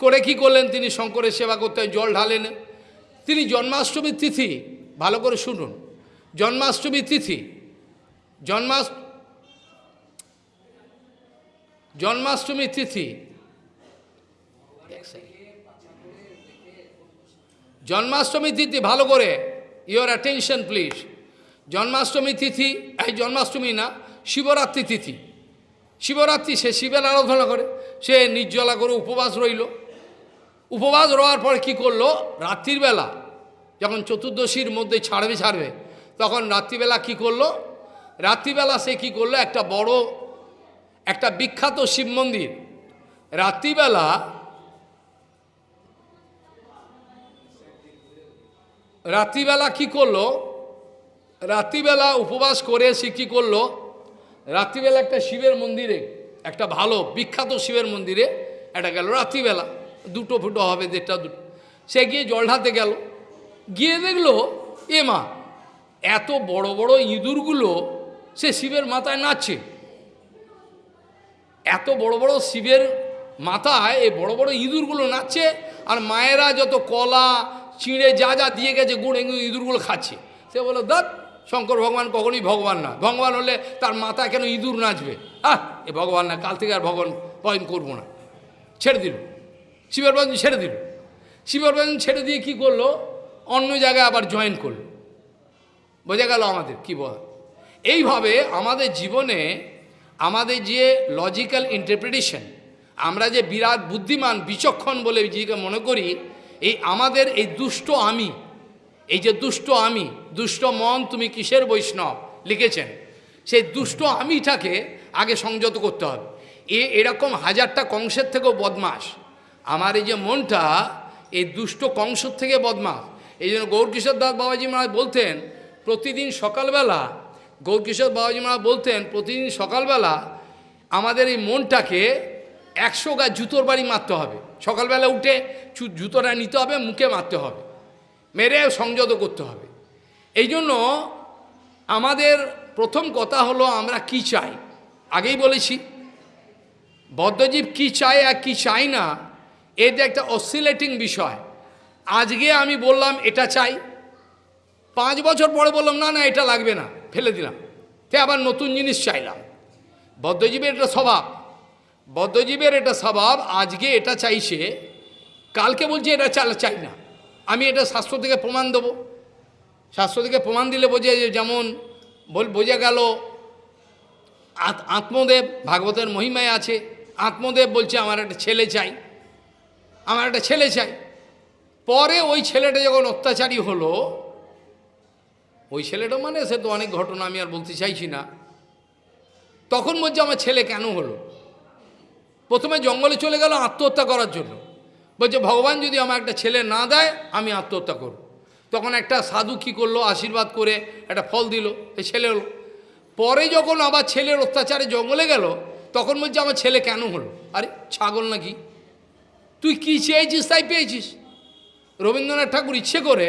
করে কি করলেন তিনি? শঙ্করের সেবা করতে জল ঢালেন। তিনি জন্মাষ্টমীর তিথি, ভালো করে শুনুন। জন্মাষ্টমীর তিথি জন্মাষ্ট জন্মাষ্টমীর তিথি এক second। জন্মাষ্টমী তিথি ভালো করে ইওর অ্যাটেনশন প্লিজ জন্মাষ্টমী তিথি, এই জন্মাষ্টমী না, শিবরাত্রি তিথি। শিবরাত্রি সে শিবের আরাধনা করে, সে নির্জলা করে উপবাস রইল। উপবাস রওয়ার পরে কি করল? রাত্রির বেলা, যখন চতুর্দশীর মধ্যে ছাড়বে ছাড়বে, তখন রাত্রিবেলা কি করল? রাত্রিবেলা সে কি করল? একটা বড়, একটা বিখ্যাত শিব মন্দির। রাত্রিবেলা রাত্রিবেলা কি করল? রাত্রিবেলা উপবাস করে সে কী করল? রাত্রিবেলা একটা শিবের মন্দিরে, একটা ভালো বিখ্যাত শিবের মন্দিরে, এটা গেল রাত্রিবেলা। দুটো ফুটো হবে, দেড়টা, দুটো। সে গিয়ে জল ঢালতে গেল। গিয়ে দেখল, এ মা, এত বড় বড় ইঁদুরগুলো সে শিবের মাথায় নাচছে। এত বড় বড় শিবের মাথায় এই বড় বড় ইঁদুরগুলো নাচছে, আর মায়েরা যত কলা চিঁড়ে যা যা দিয়ে গেছে, গুড় ইঁদুরগুলো খাচ্ছে। সে বলো দাঁত শঙ্কর ভগবান কখনই ভগবান না। ভগবান হলে তার মাথা কেন ইঁদুর নাচবে? আহ, এ ভগবান না, কাল থেকে আর ভগবান পয়েন্ট করব না। ছেড়ে দিল। শিবের বাজন ছেড়ে দিল। শিবের বাজন ছেড়ে দিয়ে কি করল? অন্য জায়গায় আবার জয়েন করল। বোঝা গেল আমাদের কি বল? এইভাবে আমাদের জীবনে আমাদের যে লজিক্যাল ইন্টারপ্রিটেশন আমরা যে বিরাট বুদ্ধিমান, বিচক্ষণ বলে নিজেকে মনে করি এই আমাদের এই দুষ্ট আমি, এই যে দুষ্ট আমি, দুষ্ট মন তুমি কিসের বৈষ্ণব? লিখেছেন। সেই দুষ্ট আমিটাকে আগে সংযত করতে হবে। এ এরকম হাজারটা কংসের থেকেও বদমাস। আমার এই যে মনটা, এই দুষ্ট কংসর থেকে বদমাস। এই জন্য গৌরকিশোর দাস বাবাজি মহারাজ বলতেন, প্রতিদিন সকালবেলা, গৌরকিশোর বাবাজি মহারাজ বলতেন, প্রতিদিন সকালবেলা আমাদের এই মনটাকে একশো গাছ জুতোর বাড়ি মারতে হবে। সকালবেলা উঠে জুতোটা নিতে হবে, মুখে মারতে হবে। মেরে সংযত করতে হবে। এই জন্য আমাদের প্রথম কথা হলো, আমরা কি চাই? আগেই বলেছি বদ্ধজীব কি চায় আর কি চাই না এটা একটা অসিলেটিং বিষয়। আজকে আমি বললাম, এটা চাই। পাঁচ বছর পরে বললাম, না না, এটা লাগবে না। ফেলে দিলাম। তে আবার নতুন জিনিস চাইলাম। বদ্ধজীবের এটা স্বভাব। বদ্ধজীবের এটা স্বভাব, আজকে এটা চাইছে, কালকে বলছে এটা চাল, চাই না। আমি এটা শাস্ত্র থেকে প্রমাণ দেবো। শাস্ত্র থেকে প্রমাণ দিলে বোঝে যে যেমন বল, বোঝা গেল, আত- আত্মদেব ভাগবতের মহিমায় আছে। আত্মদেব বলছে, আমার একটা ছেলে চাই। আমার একটা ছেলে চাই। পরে ওই ছেলেটা যখন অত্যাচারী হলো, ওই ছেলেটা মানে সে তো অনেক ঘটনা আমি আর বলতে চাইছি না। তখন বলছে, আমার ছেলে কেন হলো? প্রথমে জঙ্গলে চলে গেল আত্মহত্যা করার জন্য। বলছে, ভগবান যদি আমার একটা ছেলে না দেয়, আমি আত্মহত্যা করব। তখন একটা সাধু কী করল, আশীর্বাদ করে একটা ফল দিল এই ছেলে হলো। পরে যখন আবার ছেলের অত্যাচারে জঙ্গলে গেল, তখন বলছে, আমার ছেলে কেন হলো? আরে, ছাগল নাকি। তুই কী চেয়েছিস, তাই পেয়েছিস? রবীন্দ্রনাথ ঠাকুর ইচ্ছে করে,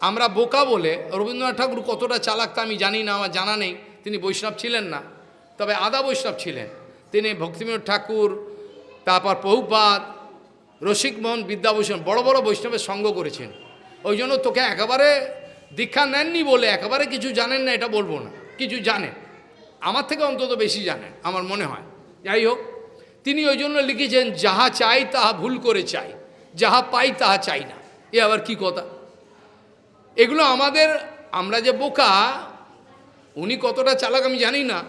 আমরা বোকা বলে, রবীন্দ্রনাথ ঠাকুর কতটা চালাক তা আমি জানি না, আমার জানা নেই, তিনি বৈষ্ণব ছিলেন না, তবে আদা বৈষ্ণব ছিলেন। তিনি ভক্তিবিনোদ ঠাকুর তারপর বহুপাত রসিকমোহন, বিদ্যাভূষণ বড় বড় বৈষ্ণবের সঙ্গ করেছেন। ওই জন্য তোকে একেবারে দীক্ষা নেননি বলে একেবারে কিছু জানেন না, এটা বলব না। কিছু জানেন। আমার থেকে অন্তত বেশি জানেন, আমার মনে হয়। যাই হোক, তিনি ওই জন্য লিখেছেন, যাহা চাই তাহা ভুল করে চাই, যাহা পাই তাহা চাই না। এ আবার কি কথা? এগুলো আমাদের, আমরা যে বোকা, উনি কতটা চালাক আমি জানি না,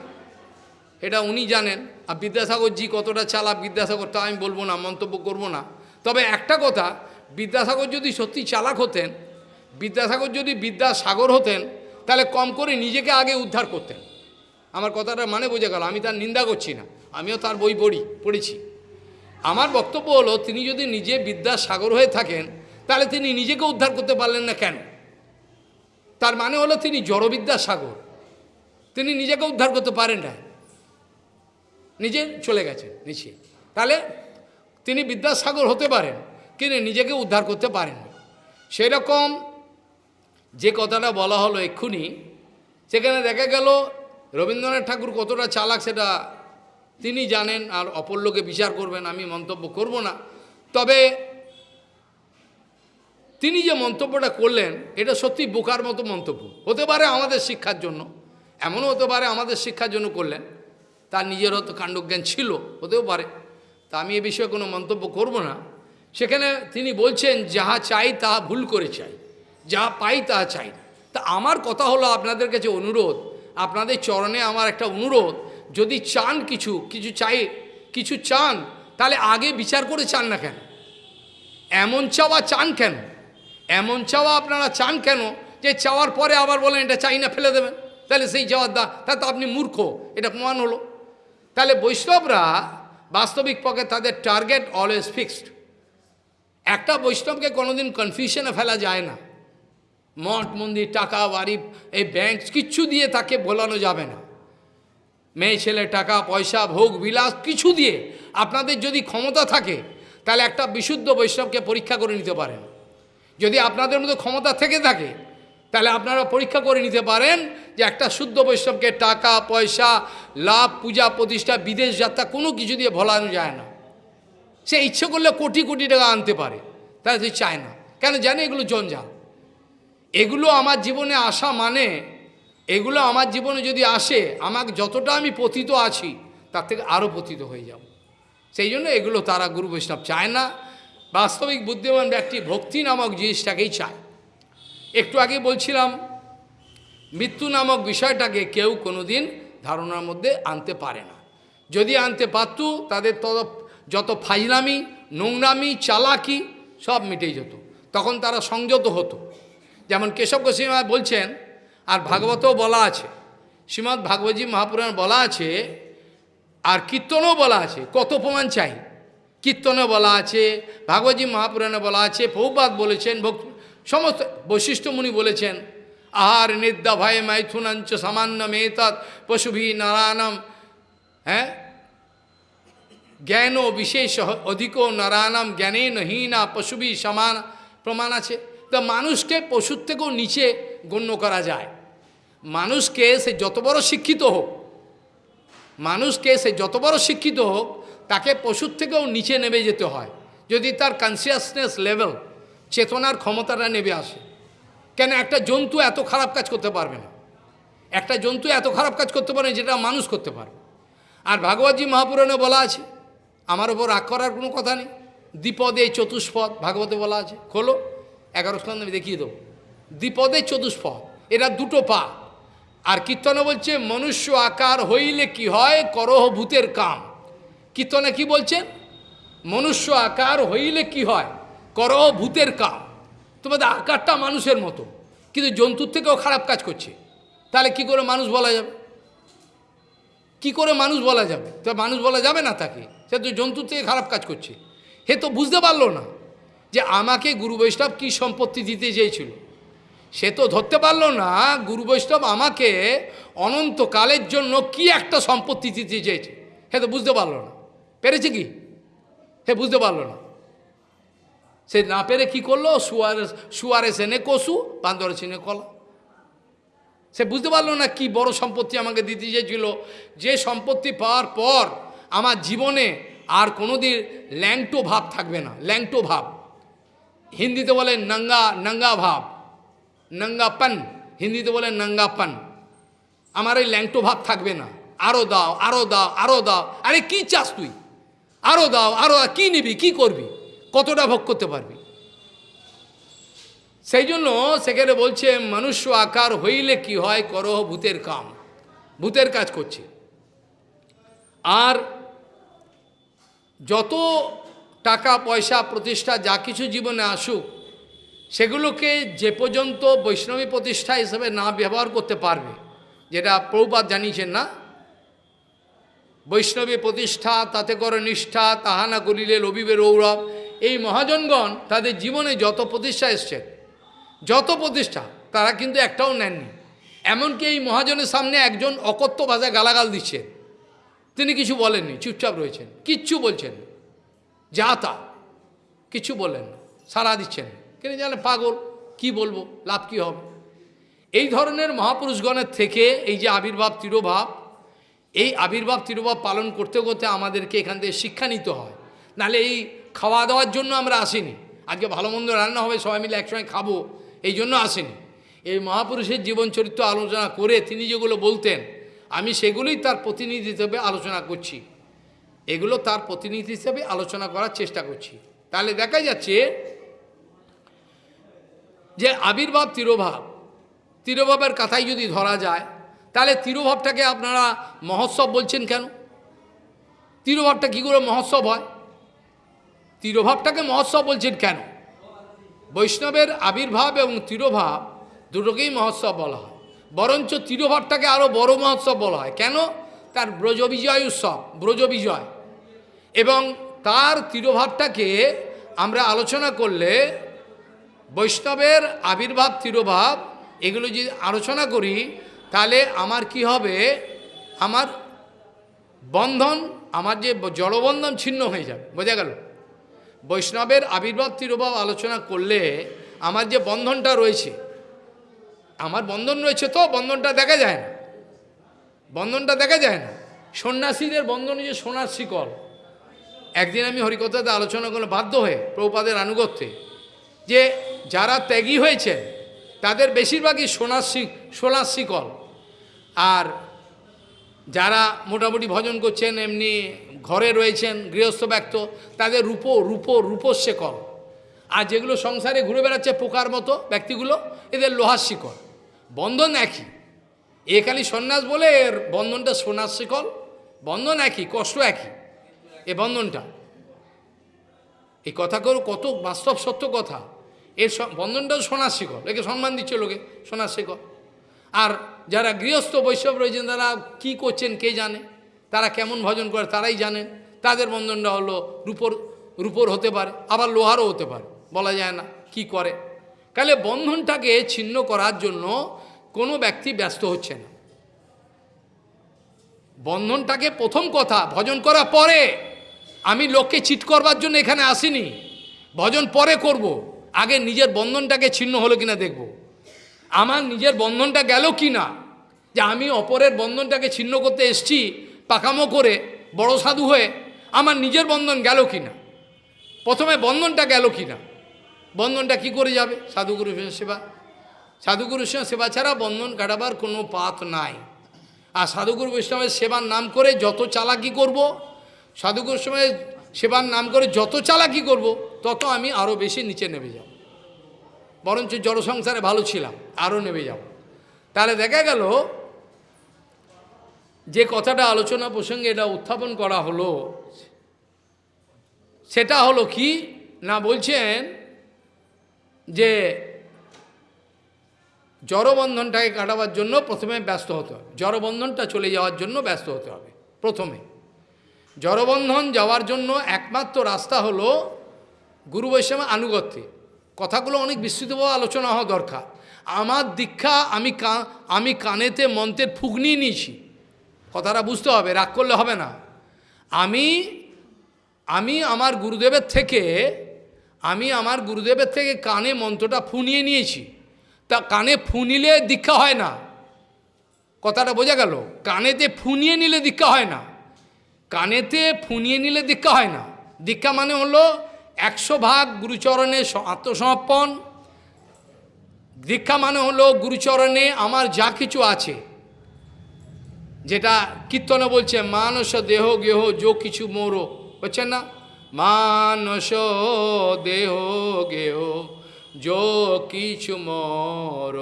এটা উনি জানেন। আর বিদ্যাসাগরজি কতটা চালাক, বিদ্যাসাগর তা আমি বলব না, মন্তব্য করব না। তবে একটা কথা, বিদ্যাসাগর যদি সত্যি চালাক হতেন, বিদ্যাসাগর যদি বিদ্যাসাগর হতেন, তাহলে কম করে নিজেকে আগে উদ্ধার করতেন। আমার কথাটা মানে বোঝা গেল, আমি তার নিন্দা করছি না, আমিও তার বই পড়ি, পড়েছি। আমার বক্তব্য হলো, তিনি যদি নিজে বিদ্যাসাগর হয়ে থাকেন, তাহলে তিনি নিজেকে উদ্ধার করতে পারলেন না কেন? তার মানে হলো তিনি জড়বিদ্যাসাগর, তিনি নিজেকে উদ্ধার করতে পারেন না নিজে চলে গেছেন, নিচে। তাহলে তিনি বিদ্যাসাগর হতে পারেন, কিন্তু নিজেকে উদ্ধার করতে পারেন সেরকম যে কথাটা বলা হলো এক্ষুনি, সেখানে দেখা গেল রবীন্দ্রনাথ ঠাকুর কতটা চালাক সেটা তিনি জানেন, আর অপর লোকে বিচার করবেন, আমি মন্তব্য করব না। তবে তিনি যে মন্তব্যটা করলেন, এটা সত্যি বোকার মতো মন্তব্য। হতে পারে আমাদের শিক্ষার জন্য, এমনও হতে পারে আমাদের শিক্ষার জন্য করলেন। তার নিজের হয়তো কাণ্ডজ্ঞান ছিল, হতেও পারে। তা আমি এ বিষয়ে কোনো মন্তব্য করব না। সেখানে তিনি বলছেন, যাহা চাই তাহা ভুল করে চাই, যাহা পাই তাহা চাই তা আমার কথা হলো আপনাদের কাছে অনুরোধ, আপনাদের চরণে আমার একটা অনুরোধ, যদি চান কিছু কিছু চাই, কিছু চান, তাহলে আগে বিচার করে চান না কেন? এমন চাওয়া চান কেন? এমন চাওয়া আপনারা চান কেন যে চাওয়ার পরে আবার বলেন, এটা চাই না, ফেলে দেবেন। তাহলে সেই চাওয়ার দা তা তো আপনি মূর্খ, এটা প্রমাণ হলো। তাহলে বৈষ্ণবরা বাস্তবিক পক্ষে তাদের টার্গেট অলওয়েজ ফিক্সড একটা বৈষ্ণবকে কোনোদিন কনফিউশনে ফেলা যায় না। মঠ, মন্দির, টাকা, বাড়ি, এই ব্যাংক কিচ্ছু দিয়ে তাকে বোলানো যাবে না। মেয়ে, ছেলে, টাকা, পয়সা, ভোগ, বিলাস কিছু দিয়ে আপনাদের যদি ক্ষমতা থাকে, তাহলে একটা বিশুদ্ধ বৈষ্ণবকে পরীক্ষা করে নিতে পারেন। যদি আপনাদের মধ্যে ক্ষমতা থেকে থাকে তাহলে আপনারা পরীক্ষা করে নিতে পারেন যে একটা শুদ্ধ বৈষ্ণবকে টাকা, পয়সা, লাভ, পূজা, প্রতিষ্ঠা, বিদেশ যাত্রা, কোনো কিছু দিয়ে ভোলানো যায় না। সে ইচ্ছে করলে কোটি কোটি টাকা আনতে পারে তাই সে চায় না। কেন জানে? এগুলো জঞ্জাল। এগুলো আমার জীবনে আসা মানে এগুলো আমার জীবনে যদি আসে, আমাকে যতটা আমি পতিত আছি, তার থেকে আরও পতিত হয়ে যাব। সেই জন্য এগুলো তারা গুরু বৈষ্ণব চায় না। বাস্তবিক বুদ্ধিমান ব্যক্তি ভক্তি নামক জিনিসটাকেই চায়। একটু আগে বলছিলাম, মৃত্যু নামক বিষয়টাকে কেউ কোনোদিন ধারণার মধ্যে আনতে পারে না। যদি আনতে পারত, তাদের তত, যত ফাইলামি নোংরামি, চালাকি, সব মিটে যেত। তখন তারা সংযত হতো। যেমন কেশব গোস্বামী বলছেন, আর ভাগবতও বলা আছে শ্রীমৎ ভাগবতী মহাপুরাণ বলা আছে, আর কীর্তনও বলা আছে, কত প্রমাণ চাই। কীর্তনে বলা আছে, ভাগবতী মহাপুরাণে বলা আছে প্রভুপাত বলেছেন, ভক্ত সমস্ত বৈশিষ্ট্যমুনি বলেছেন, আহার নিদ্যা ভয় মাইথুনাঞ্চ সামান্য মেতৎ পশুভি নারায়ণম। হ্যাঁ? জ্ঞান ও বিশেষ অধিক নারায়ণম জ্ঞানে নহীনা পশুভি সমান প্রমাণ আছে। তো মানুষকে পশুর থেকেও নিচে গণ্য করা যায়। মানুষকে সে যত বড় শিক্ষিত হোক, মানুষকে সে যত বড় শিক্ষিত হোক, তাকে পশুর থেকেও নিচে নেমে যেতে হয়। যদি তার কনসিয়াসনেস লেভেল চেতনার ক্ষমতাটা নেমে আসে। কেন একটা জন্তু এত খারাপ কাজ করতে পারবে না। একটা জন্তু এত খারাপ কাজ করতে পারে যেটা মানুষ করতে পারবে। আর ভাগবতী মহাপুরাণে বলা আছে, আমার ওপর রাগ করার কোনো কথা নেই। দ্বিপদে চতুষ্পদ, ভাগবতে বলা আছে। খোলো, এগারো স্থান আমি দেখিয়ে দেবো। দ্বিপদে চতুষ্পদ, এরা দুটো পা। আর কীর্তনে বলছে, মনুষ্য আকার হইলে কি হয়, করহ ভূতের কাম। কীর্তনে কি বলছেন মনুষ্য আকার হইলে কি হয় করহ ভূতের কাম তোমাদের আকারটা মানুষের মতো। কিন্তু জন্তুর থেকেও খারাপ কাজ করছে। তাহলে কি করে মানুষ বলা যাবে? কি করে মানুষ বলা যাবে? তা মানুষ বলা যাবে না তাকে। সে তো জন্তুর থেকে খারাপ কাজ করছে। হে তো বুঝতে পারল না যে আমাকে গুরু বৈষ্ণব কী সম্পত্তি দিতে চেয়েছিল। সে তো ধরতে পারল না গুরু বৈষ্ণব আমাকে অনন্তকালের জন্য কি একটা সম্পত্তি দিতে চেয়েছে। হে তো বুঝতে পারল না। পেরেছে কি? হে বুঝতে পারল না। সে না পেরে কি করল শুয়ারে শুয়ারে সেনে কসু বান্দরে সেনে কলা সে বুঝতে পারল না কি বড় সম্পত্তি আমাকে দিতে চেয়েছিল যে সম্পত্তি পাওয়ার পর আমার জীবনে আর কোনোদিন ল্যাংটো ভাব থাকবে না ল্যাংটো ভাব হিন্দিতে বলে নঙ্গা নঙ্গা ভাব নঙ্গাপন হিন্দিতে বলে নঙ্গাপন আমার ওই ল্যাংটো ভাব থাকবে না আরও দাও আরও দাও আরও দাও আরে কি চাস তুই আরও দাও আরও কি নিবি কি করবি কতটা ভোগ করতে পারবি? সেই জন্য সেখানে বলছে, মনুষ্য আকার হইলে কি হয়? করহ ভূতের কাম। ভূতের কাজ করছে। আর যত টাকা, পয়সা, প্রতিষ্ঠা, যা কিছু জীবনে আসুক, সেগুলোকে যে পর্যন্ত বৈষ্ণবী প্রতিষ্ঠা হিসেবে না ব্যবহার করতে পারবে, যেটা প্রভুপাত জানিয়েছেন না, বৈষ্ণবী প্রতিষ্ঠা, তাতে করে নিষ্ঠা তাহা না করিলে রবিবে রৌরব এই মহাজনগণ তাদের জীবনে যত প্রতিষ্ঠা এসছে, যত প্রতিষ্ঠা, তারা কিন্তু একটাও নেননি। এমনকি এই মহাজনের সামনে একজন অকথ্য ভাষায় গালাগাল দিচ্ছেন তিনি কিছু বলেননি, চুপচাপ রয়েছেন, কিচ্ছু বলছেন যা তা, কিছু বললেন না সারা দিচ্ছেন কিন্তু জানে পাগল, কি বলব, লাভ কি হবে? এই ধরনের মহাপুরুষগণের থেকে এই যে আবির্ভাব, তিরোভাব, এই আবির্ভাব, তিরোভাব পালন করতে করতে আমাদেরকে এখান থেকে শিক্ষা নিতে হয়। নাহলে এই খাওয়া দাওয়ার জন্য আমরা আসিনি। আজকে ভালো মন্দ রান্না হবে, সবাই মিলে একসঙ্গে খাব, এই জন্য আসেনি। এই মহাপুরুষের জীবন চরিত্র আলোচনা করে তিনি যেগুলো বলতেন, আমি সেগুলোই তার প্রতিনিধি হিসেবে আলোচনা করছি। এগুলো তার প্রতিনিধি হিসেবে আলোচনা করার চেষ্টা করছি। তাহলে দেখা যাচ্ছে যে আবির্ভাব তিরোভাব, তিরোভাবের কথাই যদি ধরা যায়, তাহলে তিরোভাবটাকে আপনারা মহোৎসব বলছেন কেন? তিরোভাবটা কী করে মহোৎসব হয়? তিরোভাবটাকে মহোৎসব বলছেন কেন? বৈষ্ণবের আবির্ভাব এবং তিরোভাব দুটোকেই মহোৎসব বলা হয়। বরঞ্চ তিরোভাবটাকে আরও বড় মহোৎসব বলা হয়। কেন? তার ব্রজ বিজয় উৎসব ব্রজ বিজয় এবং তার তিরোভাবটাকে আমরা আলোচনা করলে বৈষ্ণবের আবির্ভাব, তিরোভাব এগুলো যদি আলোচনা করি, তাহলে আমার কি হবে? আমার বন্ধন, আমার যে জড়বন্ধন ছিন্ন হয়ে যাবে। বোঝা গেল? বৈষ্ণবের আবির্ভাব তিরোভাব আলোচনা করলে আমার যে বন্ধনটা রয়েছে, আমার বন্ধন রয়েছে তো, বন্ধনটা দেখা যায় না। বন্ধনটা দেখা যায় না। সন্ন্যাসীদের বন্ধন যে সোনার শিকল। একদিন আমি হরিকথাতে আলোচনা করলে বাধ্য হয়ে প্রভুপাদের আনুগত্যে, যে যারা ত্যাগী হয়েছে তাদের বেশিরভাগই সোনার সোনার শিকল। আর যারা মোটামুটি ভজন করছেন, এমনি ঘরে রয়েছেন গৃহস্থ ব্যক্ত, তাদের রূপো রূপো রূপোর শেকল আর যেগুলো সংসারে ঘুরে বেড়াচ্ছে পোকার মতো ব্যক্তিগুলো, এদের লোহার শিকল বন্ধন একই। এ খালি সন্ন্যাস বলে এর বন্ধনটা সোনার শিকল বন্ধন একই, কষ্ট একই, এ বন্ধনটা। এই কথা কথাগুলো কত বাস্তব সত্য কথা। এর বন্ধনটাও সোনার শিকল একে সম্মান দিচ্ছে লোকে, সোনার শিকল আর যারা গৃহস্থ বৈষ্ণব রয়েছেন, তারা কি করছেন কে জানে? তারা কেমন ভজন করে তারাই জানেন। তাদের বন্ধনটা হলো রূপর রূপর হতে পারে, আবার লোহারও হতে পারে। বলা যায় না কি করে। কালে বন্ধনটাকে ছিন্ন করার জন্য কোনো ব্যক্তি ব্যস্ত হচ্ছে না। বন্ধনটাকে প্রথম কথা, ভজন করা পরে আমি লোককে চিট করবার জন্য এখানে আসিনি। ভজন পরে করব। আগে নিজের বন্ধনটাকে ছিন্ন হলো কিনা দেখব। আমার নিজের বন্ধনটা গেল কি না যে আমি অপরের বন্ধনটাকে ছিন্ন করতে এসছি পাকামো করে বড় সাধু হয়ে আমার নিজের বন্ধন গেল কি না প্রথমে বন্ধনটা গেল কি না বন্ধনটা কি করে যাবে? সাধুগুরু সেবা সাধুগুরুর সঙ্গে সেবা ছাড়া বন্ধন কাটাবার কোনো পাথ নাই। আর সাধুগুরু বৈষ্ণবের সেবার নাম করে যত চালাকি করব সাধুগুরুর সময় সেবার নাম করে যত চালাকি করব, তত আমি আরও বেশি নিচে নেমে যাব। বরঞ্চ জড়সংসারে ভালো ছিলাম আরও নেমে যাব। তাহলে দেখা গেল যে কথাটা আলোচনা প্রসঙ্গে এটা উত্থাপন করা হলো, সেটা হলো কি? না বলছেন যে জড়বন্ধনটাকে কাটাবার জন্য প্রথমে ব্যস্ত হতে হবে। জড়বন্ধনটা চলে যাওয়ার জন্য ব্যস্ত হতে হবে প্রথমে। জড়বন্ধন যাওয়ার জন্য একমাত্র রাস্তা হলো গুরু বৈষ্ণব আনুগত্যে। কথাগুলো অনেক বিস্তৃতভাবে আলোচনা হওয়া দরকার। আমার দীক্ষা আমি আমি কানেতে মন্ত্রের ফুগনি নিয়েছি। কথাটা বুঝতে হবে, রাগ করলে হবে না। আমি আমি আমার গুরুদেবের থেকে, আমি আমার গুরুদেবের থেকে কানে মন্ত্রটা ফুনিয়ে নিয়েছি। তা কানে ফুনিলে দীক্ষা হয় না। কথাটা বোঝা গেল, কানেতে ফুনিয়ে নিলে দীক্ষা হয় না। কানেতে ফুনিয়ে নিলে দীক্ষা হয় না। দীক্ষা মানে হলো একশো ভাগ গুরুচরণে আত্মসমর্পণ। দীক্ষা মানে হলো গুরুচরণে আমার যা কিছু আছে যেটা কীর্তনে বলছে, মানস দেহ গেহ যো কিছু মোরো। হচ্ছে না? মানস দেহ গেহ যো কিছু মর।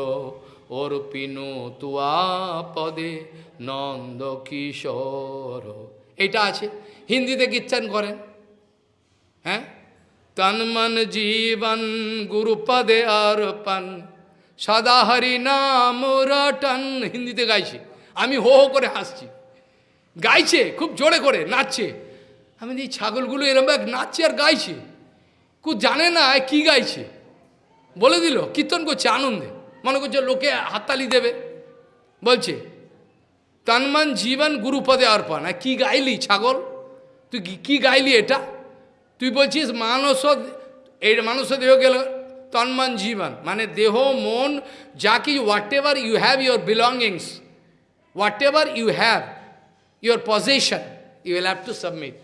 ওর পিনু তুয়া পদে নন্দ কিশোর। এটা আছে। হিন্দিতে কীর্তন করেন। হ্যাঁ? তন মন জীবন গুরুপদে অর্পণ, সদা হরি নাম রটন। হিন্দিতে গাইছে। আমি হো হো করে হাসছি। গাইছে, খুব জোরে করে, নাচছে। আমি এই ছাগলগুলো এরম এক নাচছে আর গাইছে। কু জানে না কি গাইছে? বলে দিল, কীর্তন করছে, আনন্দে। মনে করছে, লোকে হাততালি দেবে। বলছে, তন্মন জীবন গুরুপদে অর্পণ। আর কি গাইলি ছাগল? তুই কি- গাইলি এটা? তুই বলছিস, মানস, এই মানুষ দেহ গেল তন্মন জীবন। মানে দেহ, মন, যা কি whatever you have your belongings whatever you have your position you will have to submit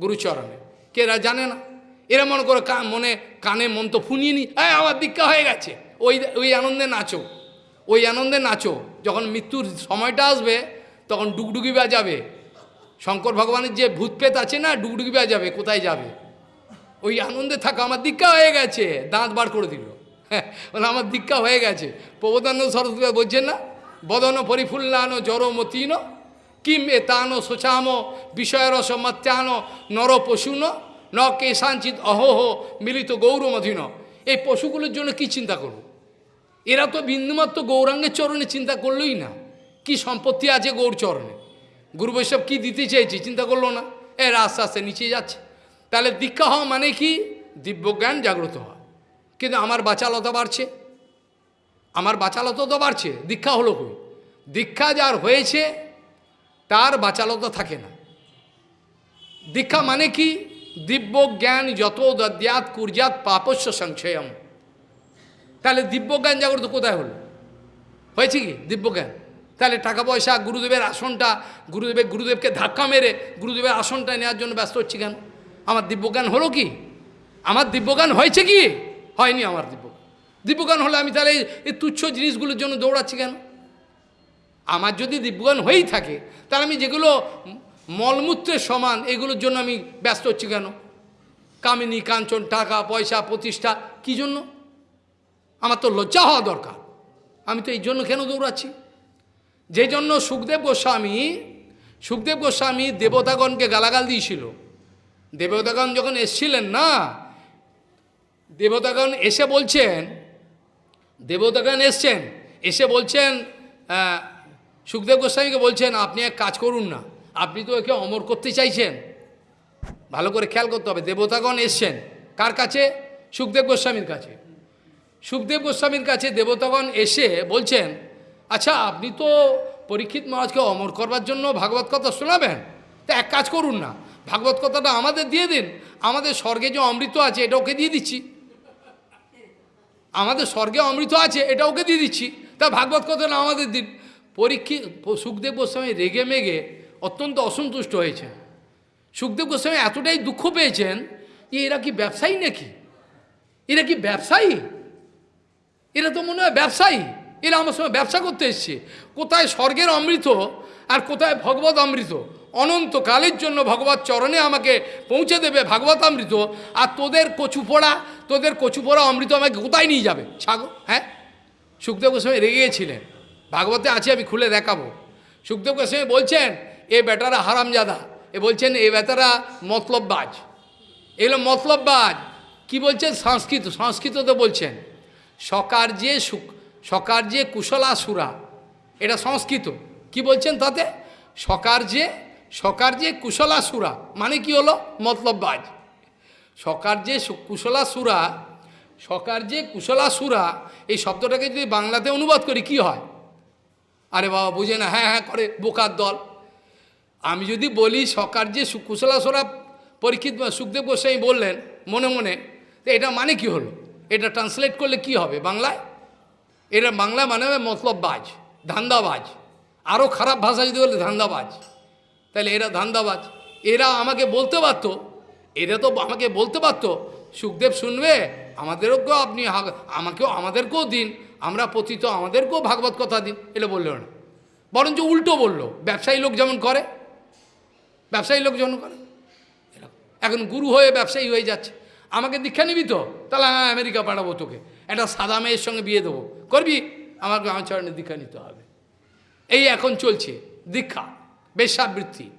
গুরুচরণে কে জানে না? এরা মনে করে মনে, কানে মন তো ফুনিয়ে নি এই, আমার দীক্ষা হয়ে গেছে। ওই ওই আনন্দে নাচো। ওই আনন্দে নাচো। যখন মৃত্যুর সময়টা আসবে, তখন ডুগডুগি বাজাবে। শঙ্কর ভগবানের যে ভূতপ্রেত আছে না, ডুগডুগি বাজাবে, কোথায় যাবে? ওই আনন্দে থাকা, আমার দীক্ষা হয়ে গেছে। দাঁত বার করে দিল। হ্যাঁ আমার দীক্ষা হয়ে গেছে। প্রবোধানন্দ সরস্বতী বলছেন না বদন পরিফুল্লানো জড়মতীন কিম এ তানো শোচাম বিষয়রস মত্যান নর পশুন ন কেশাঞ্চিত অহোহ মিলিত গৌরমধীন এই পশুগুলোর জন্য কি চিন্তা করব? এরা তো বিন্দুমাত্র গৌরাঙ্গের চরণে চিন্তা করলোই না। কি সম্পত্তি আছে গৌর চরণে? গুরু বৈষ্ণব কী দিতে চেয়েছে চিন্তা করল না? এর আস্তে আস্তে নিচে যাচ্ছে। তাহলে দীক্ষা হওয়া মানে কি? দিব্যজ্ঞান জাগ্রত হওয়া। কিন্তু আমার বাচালতা বাড়ছে। আমার বাচালতা তো বাড়ছে, দীক্ষা হলো কই? দীক্ষা যার হয়েছে, তার বাচালতা থাকে না। দীক্ষা মানে কি? দিব্য জ্ঞান যত দদ্যাত কুর্জাত পাপস্য সংশয়ম। তাহলে দিব্যজ্ঞান জাগ্রত কোথায় হলো? হয়েছে কি দিব্যজ্ঞান তাহলে টাকা পয়সা, গুরুদেবের আসনটা, গুরুদেবের, গুরুদেবকে ধাক্কা মেরে গুরুদেবের আসনটা নেওয়ার জন্য ব্যস্ত হচ্ছি কেন? আমার দিব্যজ্ঞান হলো কি? আমার দিব্যজ্ঞান হয়েছে কি? হয়নি আমার দিব্য দিব্যজ্ঞান হলে আমি তাহলে এই তুচ্ছ জিনিসগুলোর জন্য দৌড়াচ্ছি কেন? আমার যদি দিব্যজ্ঞান হয়েই থাকে, তাহলে আমি যেগুলো মলমূত্রের সমান, এগুলোর জন্য আমি ব্যস্ত হচ্ছি কেন? কামিনী, কাঞ্চন, টাকা, পয়সা, প্রতিষ্ঠা, কী জন্য? আমার তো লজ্জা হওয়া দরকার। আমি তো এই জন্য কেন দৌড়াচ্ছি? যে জন্য সুখদেব গোস্বামী সুখদেব গোস্বামী দেবতাগণকে গালাগাল দিয়েছিল। দেবতাগণ যখন এসছিলেন না, দেবতাগণ এসে বলছেন দেবতাগণ এসছেন। এসে বলছেন সুখদেব গোস্বামীকে বলছেন, আপনি এক কাজ করুন না। আপনি তো একে অমর করতে চাইছেন। ভালো করে খেয়াল করতে হবে। দেবতাগণ এসছেন। কার কাছে? সুখদেব গোস্বামীর কাছে। সুখদেব গোস্বামীর কাছে দেবতাগণ এসে বলছেন আচ্ছা আপনি তো পরীক্ষিত মহারাজকে অমর করবার জন্য ভাগবত কথা শোনাবেন। তা এক কাজ করুন না। ভাগবত কথাটা আমাদের দিয়ে দিন। আমাদের স্বর্গে যে অমৃত আছে, এটা ওকে দিয়ে দিচ্ছি। আমাদের স্বর্গে অমৃত আছে, এটা ওকে দিয়ে দিচ্ছি। তা ভাগবত কথাটা আমাদের দিন। পরীক্ষিত সুখদেব গোস্বামী রেগে মেগে অত্যন্ত অসন্তুষ্ট হয়েছে। সুখদেব গোস্বামী এতটাই দুঃখ পেয়েছেন যে এরা কি ব্যবসায়ী নাকি? এরা কি ব্যবসায়ী? এরা তো মনে হয় ব্যবসায়ী। এরা আমার সঙ্গে ব্যবসা করতে এসছে। কোথায় স্বর্গের অমৃত আর কোথায় ভগবত অমৃত? অনন্তকালের জন্য ভগবত চরণে আমাকে পৌঁছে দেবে ভাগবত অমৃত, আর তোদের কচু পোড়া, তোদের কচু পোড়া অমৃত আমাকে কোথায় নিয়ে যাবে? ছাগো হ্যাঁ? সুখদেব গোস্বামী রেগে গেছিলেন। ভাগবতে আছে, আমি খুলে দেখাবো। সুখদেব গোস্বামী বলছেন, এ বেটারা হারামজাদা। এ বলছেন, এ বেটারা মতলববাজ। এগুলো মতলববাজ। কি বলছেন? সংস্কৃত, সংস্কৃততে বলছেন, সকার যে সুখ, সকার যে কুশলাসুরা। এটা সংস্কৃত। কি বলছেন তাতে? সকার যে কুশলা কুশলাসুরা মানে কি হলো? মতলববাজ। সকার যে সু- কুশলাসুরা সকার যে কুশলাসুরা এই শব্দটাকে যদি বাংলাতে অনুবাদ করি, কি হয়? আরে বাবা, বুঝে না। হ্যাঁ হ্যাঁ করে, বোকার দল। আমি যদি বলি সকার যে সু- কুশলাসুরা পরীক্ষিত সুখদেব গোস্বামী বললেন, মনে মনে এটা মানে কি হলো? এটা ট্রান্সলেট করলে কি হবে বাংলায়? এটা বাংলা মানে মতলববাজ, ধান্দাবাজ। আরও খারাপ ভাষা যদি বলে, ধান্দাবাজ। তাহলে এরা ধান্দাবাজ। এরা আমাকে বলতে পারতো। এরা তো আমাকে বলতে পারতো, সুখদেব শুনবে আমাদেরকেও আপনি আমাকেও, আমাদেরকেও দিন, আমরা পতিত, আমাদেরকেও ভাগবত কথা দিন এটা বলল না। বরঞ্চ উল্টো বলল, ব্যবসায়ী লোক যেমন করে, ব্যবসায়ী লোক যেমন করে। এখন গুরু হয়ে ব্যবসায়ী হয়ে যাচ্ছে। আমাকে দীক্ষা নিবি তো? তাহলে হ্যাঁ আমেরিকা পাঠাবো তোকে। একটা সাদা মেয়ের সঙ্গে বিয়ে দেবো। করবি? আমাকে আমার চরণে দীক্ষা নিতে হবে। এই এখন চলছে দীক্ষা। বেশ্যাবৃত্তি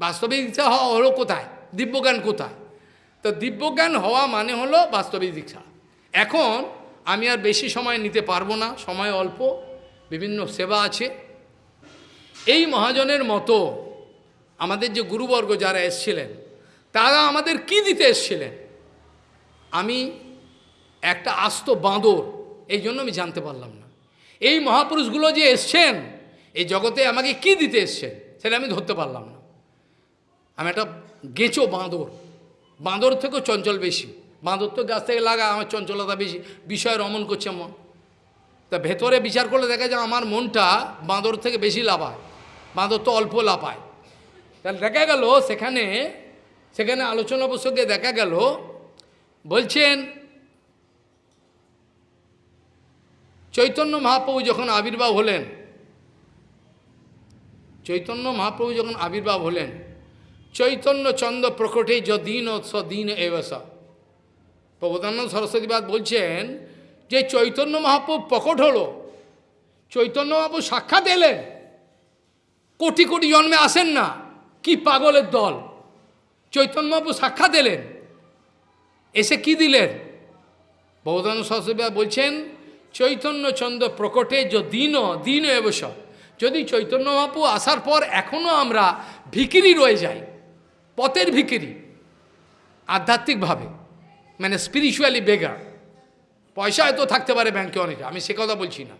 বাস্তবিক দীক্ষা হওয়া হলো কোথায়? দিব্যজ্ঞান কোথায়? তো দিব্যজ্ঞান হওয়া মানে হলো বাস্তবিক দীক্ষা। এখন আমি আর বেশি সময় নিতে পারব না, সময় অল্প, বিভিন্ন সেবা আছে। এই মহাজনের মতো আমাদের যে গুরুবর্গ যারা এসছিলেন, তারা আমাদের কি দিতে এসছিলেন? আমি একটা আস্ত বাঁদর, এই জন্য আমি জানতে পারলাম না। এই মহাপুরুষগুলো যে এসছেন, এই জগতে আমাকে কি দিতে এসছেন? সেটা আমি ধরতে পারলাম না। আমি একটা গেঁচো বাঁদর। বাঁদর থেকেও চঞ্চল বেশি। বাঁদর তো গাছ থেকে লাগা, আমার চঞ্চলতা বেশি। বিষয় রমন করছে মন তা ভেতরে বিচার করলে দেখা যায় আমার মনটা বাঁদর থেকে বেশি লাভায় বাঁদর তো অল্প লাপায় তাহলে দেখা গেল, সেখানে সেখানে আলোচনা প্রসঙ্গে দেখা গেল, বলছেন, চৈতন্য মহাপ্রভু যখন আবির্ভাব হলেন চৈতন্য মহাপ্রভু যখন আবির্ভাব হলেন, চৈতন্য চন্দ্র প্রকটে যদিন সদিন এবসা প্রবোধানন্দ সরস্বতীবাদ বলছেন যে চৈতন্য মহাপ্রভু প্রকট হলো, চৈতন্য মহাপ্রভু সাক্ষাৎ এলেন, কোটি কোটি জন্মে আসেন না, কি পাগলের দল। চৈতন্য মহাপ্রভু সাক্ষাৎ এলেন, এসে কি দিলেন? বৌদান সরস্বতী বলছেন, চৈতন্য চন্দ্র প্রকটে যে দিন দিন এবস যদি চৈতন্য মহাপু আসার পর এখনও আমরা ভিকিরি রয়ে যাই, পথের ভিকিরি, আধ্যাত্মিকভাবে মানে স্পিরিচুয়ালি বেগার পয়সা হয়তো থাকতে পারে ব্যাংকে অনেক, আমি সে কথা বলছি না।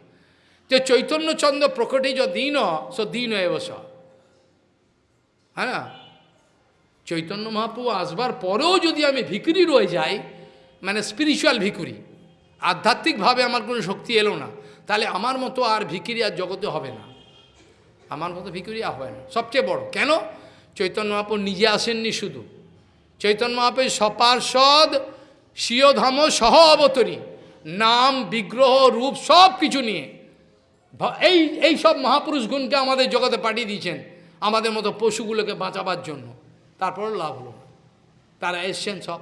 যে চৈতন্যচন্দ্র প্রকটে য দিন, স দিন এবস হ্যাঁ না? চৈতন্য মহাপ্রভু আসবার পরেও যদি আমি ভিকুরি রয়ে যাই মানে স্পিরিচুয়াল ভিকুরি, আধ্যাত্মিকভাবে আমার কোনো শক্তি এলো না, তাহলে আমার মতো আর ভিকিরি আর জগতে হবে না। আমার মতো ভিকুরি হয় না। সবচেয়ে বড়। কেন? চৈতন্য মহাপ্রভু নিজে আসেননি শুধু। চৈতন্য মহাপ্রভু সপার্ষদ স্বীয়ধাম সহ অবতরী। নাম, বিগ্রহ, রূপ সব কিছু নিয়ে। এই এই সব মহাপুরুষ গুণকে আমাদের জগতে পাঠিয়ে দিয়েছেন। আমাদের মতো পশুগুলোকে বাঁচাবার জন্য। তারপর লাভ হলো তারা এসছেন সব।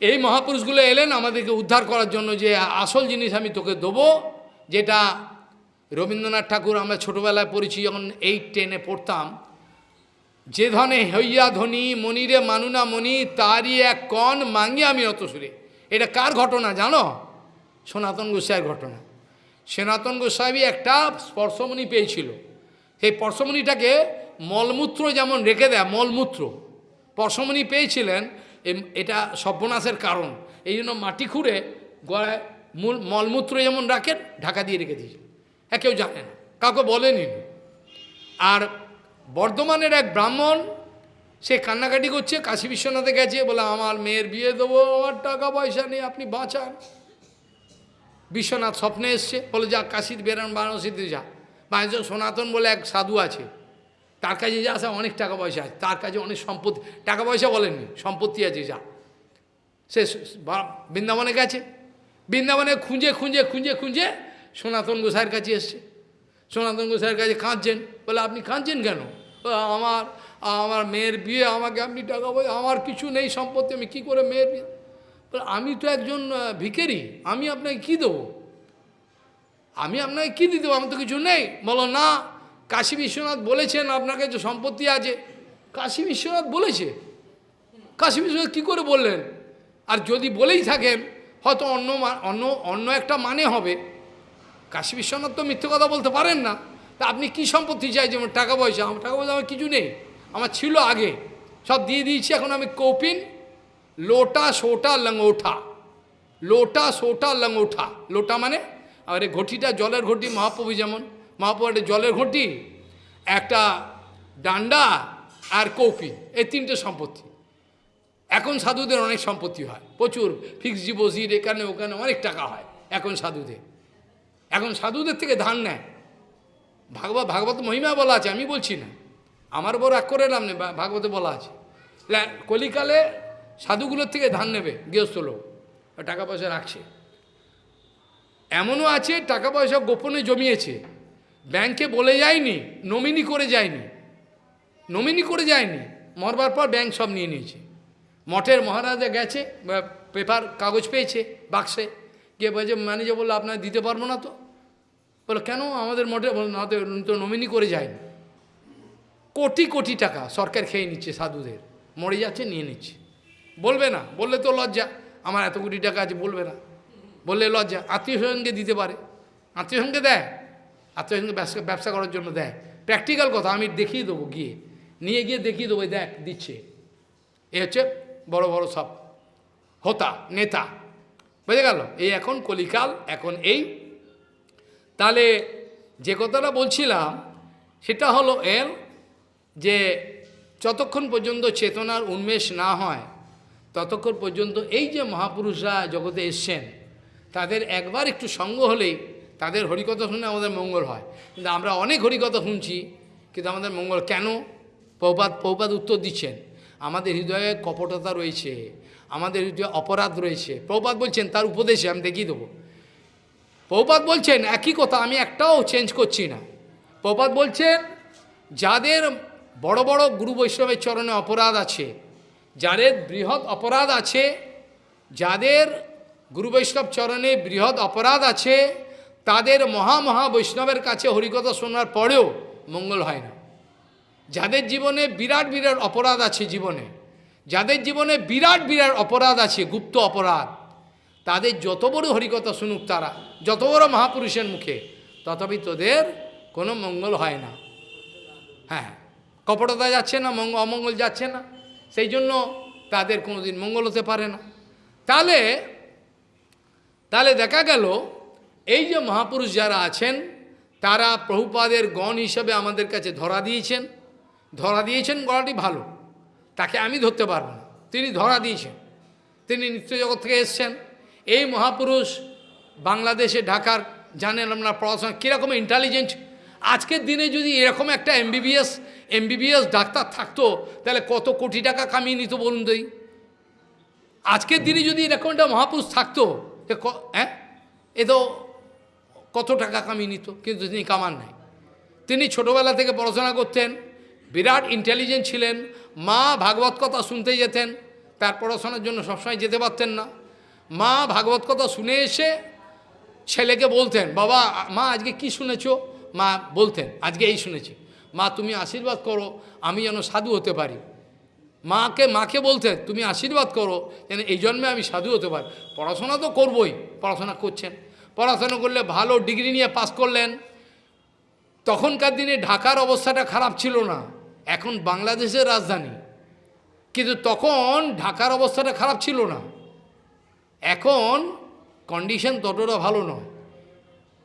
এই মহাপুরুষগুলো এলেন আমাদেরকে উদ্ধার করার জন্য যে আসল জিনিস আমি তোকে দেবো, যেটা রবীন্দ্রনাথ ঠাকুর আমরা ছোটোবেলায় পড়েছি, যখন এইট টেনে পড়তাম, যে ধনে হইয়া ধনী, মনিরে মানুনা মণি তারই এক কণ মাঙ্গি আমি অত সুরে। এটা কার ঘটনা জানো? সনাতন গোস্বাইয়ের ঘটনা। সনাতন গোস্বামী একটা স্পর্শমণি পেয়েছিল। সেই স্পর্শমণিটাকে মলমূত্র যেমন রেখে দেয়, মলমূত্র। স্পর্শমণি পেয়েছিলেন এটা সর্বনাশের কারণ। এই জন্য মাটি খুঁড়ে গড়ায় মূল, মলমূত্র যেমন রাখেন, ঢাকা দিয়ে রেখে দিয়েছে হ্যাঁ কেউ জানে না। কাউকে বলেনি আর বর্ধমানের এক ব্রাহ্মণ, সে কান্নাকাটি করছে, কাশী বিশ্বনাথে গেছে, বলে, আমার মেয়ের বিয়ে দেবো, আমার টাকা পয়সা নেই, আপনি বাঁচান। বিশ্বনাথ স্বপ্নে এসছে, বলে, যা, কাশীর বেরান, বারাণসীতে যা। বাণিজ্য সনাতন বলে এক সাধু আছে, তার কাছে যা আছে, অনেক টাকা পয়সা আছে। তার কাছে অনেক সম্পত্তি, টাকা পয়সা বলেননি, সম্পত্তি আছে, যা। সে বৃন্দাবনে গেছে। বৃন্দাবনে খুঁজে খুঁজে খুঁজে খুঁজে সনাতন গোসাইয়ের কাছে এসছে। সনাতন গোসাইয়ের কাছে কাঁদছেন। বলে, আপনি কাঁদছেন কেন? আমার আমার মেয়ের বিয়ে, আমাকে আপনি টাকা পয়সা, আমার কিছু নেই সম্পত্তি, আমি কী করে মেয়ের বিয়ে? বলে, আমি তো একজন ভিখারি, আমি আপনাকে কী দেবো? আমি আপনাকে কী দিতে আমার তো কিছু নেই। বলো, না, কাশী বিশ্বনাথ বলেছেন, আপনার কাছে সম্পত্তি আছে। কাশী বিশ্বনাথ বলেছে। কাশী বিশ্বনাথ কী করে বললেন? আর যদি বলেই থাকেন, হয়তো অন্য অন্য অন্য একটা মানে হবে। কাশী বিশ্বনাথ তো মিথ্যে কথা বলতে পারেন না। তা আপনি কি সম্পত্তি চাই যেমন টাকা পয়সা? আমার টাকা পয়সা আমার কিছু নেই। আমার ছিল আগে। সব দিয়ে দিয়েছি, এখন আমি কৌপিন। লোটা, সোটা, লঙ্গোঠা। লোটা, সোটা, লঙ্গোঠা। লোটা মানে? আর এই ঘটিটা জলের ঘটি, মহাপ্রভু যেমন। মহাপ্রভু একটা জলের ঘটি, একটা ডান্ডা আর কৌপিন। এই তিনটে সম্পত্তি। এখন সাধুদের অনেক সম্পত্তি হয়। প্রচুর ফিক্সড ডিপোজিট, এখানে ওখানে অনেক টাকা হয় এখন সাধুদের। এখন সাধুদের থেকে ধান নেয়। ভাগবত ভাগবত মহিমা বলা আছে, আমি বলছি না। আমার বড় এক করে নাম নেই ভাগবতে বলা আছে। কলিকালে সাধুগুলোর থেকে ধান নেবে, গৃহস্থ লোক। টাকা পয়সা রাখছে। এমনও আছে, টাকা পয়সা গোপনে জমিয়েছে। ব্যাংকে বলে যায়নি, নমিনি করে যায়নি। নমিনি করে যায়নি, মরবার পর ব্যাংক সব নিয়ে নিয়েছে। মঠের মহারাজা গেছে পেপার, কাগজ পেয়েছে, বাক্সে। গিয়ে বলছে, ম্যানেজার বলল আপনার দিতে পারব না তো? বলো, কেন আমাদের মঠে তো নমিনি করে যায়নি? কোটি কোটি টাকা সরকার খেয়ে নিচ্ছে সাধুদের। মরে যাচ্ছে, নিয়ে নিচ্ছে। বলবে না, বললে তো লজ্জা। আমার এত কোটি টাকা আছে, বলবে না। বললে লজ্জা। আত্মীয় স্বজনকে দিতে পারে। আত্মীয় স্বজনকে দেয়। আত্মীয় স্বজনকে ব্যবসা ব্যবসা করার জন্য দেয়। প্র্যাকটিক্যাল কথা, আমি দেখিয়ে দেবো গিয়ে। নিয়ে গিয়ে দেখিয়ে দেবো দেখ, দিচ্ছে। এ হচ্ছে বড় বড় সব হোতা, নেতা। বুঝে গেল? এই এখন কলিকাল, এখন এই তাহলে যে কথাটা বলছিলাম, সেটা হলো এর যে যতক্ষণ পর্যন্ত চেতনার উন্মেষ না হয়, ততক্ষণ পর্যন্ত এই যে মহাপুরুষরা জগতে এসছেন, তাদের একবার একটু সঙ্গ হলেই তাদের হরিকথা শুনে আমাদের মঙ্গল হয়। কিন্তু আমরা অনেক হরিকথা শুনছি, কিন্তু আমাদের মঙ্গল কেন? পৌপাত পৌপাত উত্তর দিচ্ছেন। আমাদের হৃদয়ে কপটতা রয়েছে, আমাদের হৃদয়ে অপরাধ রয়েছে। প্রপাত বলছেন, তার উপদেশে আমি দেখিয়ে দেবো। পৌপাত বলছেন, একই কথা, আমি একটাও চেঞ্জ করছি না। পৌপাত বলছেন, যাদের বড় বড় গুরু বৈষ্ণবের চরণে অপরাধ আছে, যাদের বৃহৎ অপরাধ আছে, যাদের গুরু বৈষ্ণব চরণে বৃহৎ অপরাধ আছে, তাদের মহা মহা বৈষ্ণবের কাছে হরিকথা শোনার পরেও মঙ্গল হয় না। যাদের জীবনে বিরাট বিরাট অপরাধ আছে জীবনে, যাদের জীবনে বিরাট বিরাট অপরাধ আছে, গুপ্ত অপরাধ তাদের যত বড় হরিকথা শুনুক তারা, যত বড় মহাপুরুষের মুখে, তথাপি তোদের কোনো মঙ্গল হয় না। হ্যাঁ কপটতা যাচ্ছে না, মঙ্গ অমঙ্গল যাচ্ছে না, সেই জন্য তাদের কোনোদিন মঙ্গল হতে পারে না। তাহলে তাহলে দেখা গেল, এই যে মহাপুরুষ যারা আছেন, তারা প্রভুপাদের গণ হিসাবে আমাদের কাছে ধরা দিয়েছেন। ধরা দিয়েছেন গলাটি ভালো, তাকে আমি ধরতে পারব না। তিনি ধরা দিয়েছেন। তিনি নিত্য জগৎ থেকে এসছেন। এই মহাপুরুষ বাংলাদেশে ঢাকার, জানেন আপনার পড়াশোনা কীরকম ইন্টেলিজেন্ট আজকের দিনে যদি এরকম একটা এমবিবিএস এমবিবিএস ডাক্তার থাকতো, তাহলে কত কোটি টাকা কামিয়ে নিত বলুন এই? আজকের দিনে যদি এরকম একটা মহাপুরুষ থাকতো হ্যাঁ? এ তো কত টাকা কামিয়ে নিত, কিন্তু তিনি কামান নাই। তিনি ছোটোবেলা থেকে পড়াশোনা করতেন, বিরাট ইন্টেলিজেন্ট ছিলেন, মা ভাগবত কথা শুনতে যেতেন, তার পড়াশোনার জন্য সবসময় যেতে পারতেন না। মা ভাগবত কথা শুনে এসে ছেলেকে বলতেন, বাবা, মা, আজকে কি শুনেছো? মা বলতেন, আজকে এই শুনেছি। মা, তুমি আশীর্বাদ করো, আমি যেন সাধু হতে পারি। মাকে মাকে বলতেন তুমি আশীর্বাদ করো, যেন এই জন্মে আমি সাধু হতে পারি। পড়াশোনা তো করবই, পড়াশোনা করছেন। পড়াশোনা করলে ভালো ডিগ্রি নিয়ে পাস করলেন। তখনকার দিনে ঢাকার অবস্থাটা খারাপ ছিল না, এখন বাংলাদেশের রাজধানী। কিন্তু তখন ঢাকার অবস্থাটা খারাপ ছিল না। এখন কন্ডিশন ততটা ভালো নয়।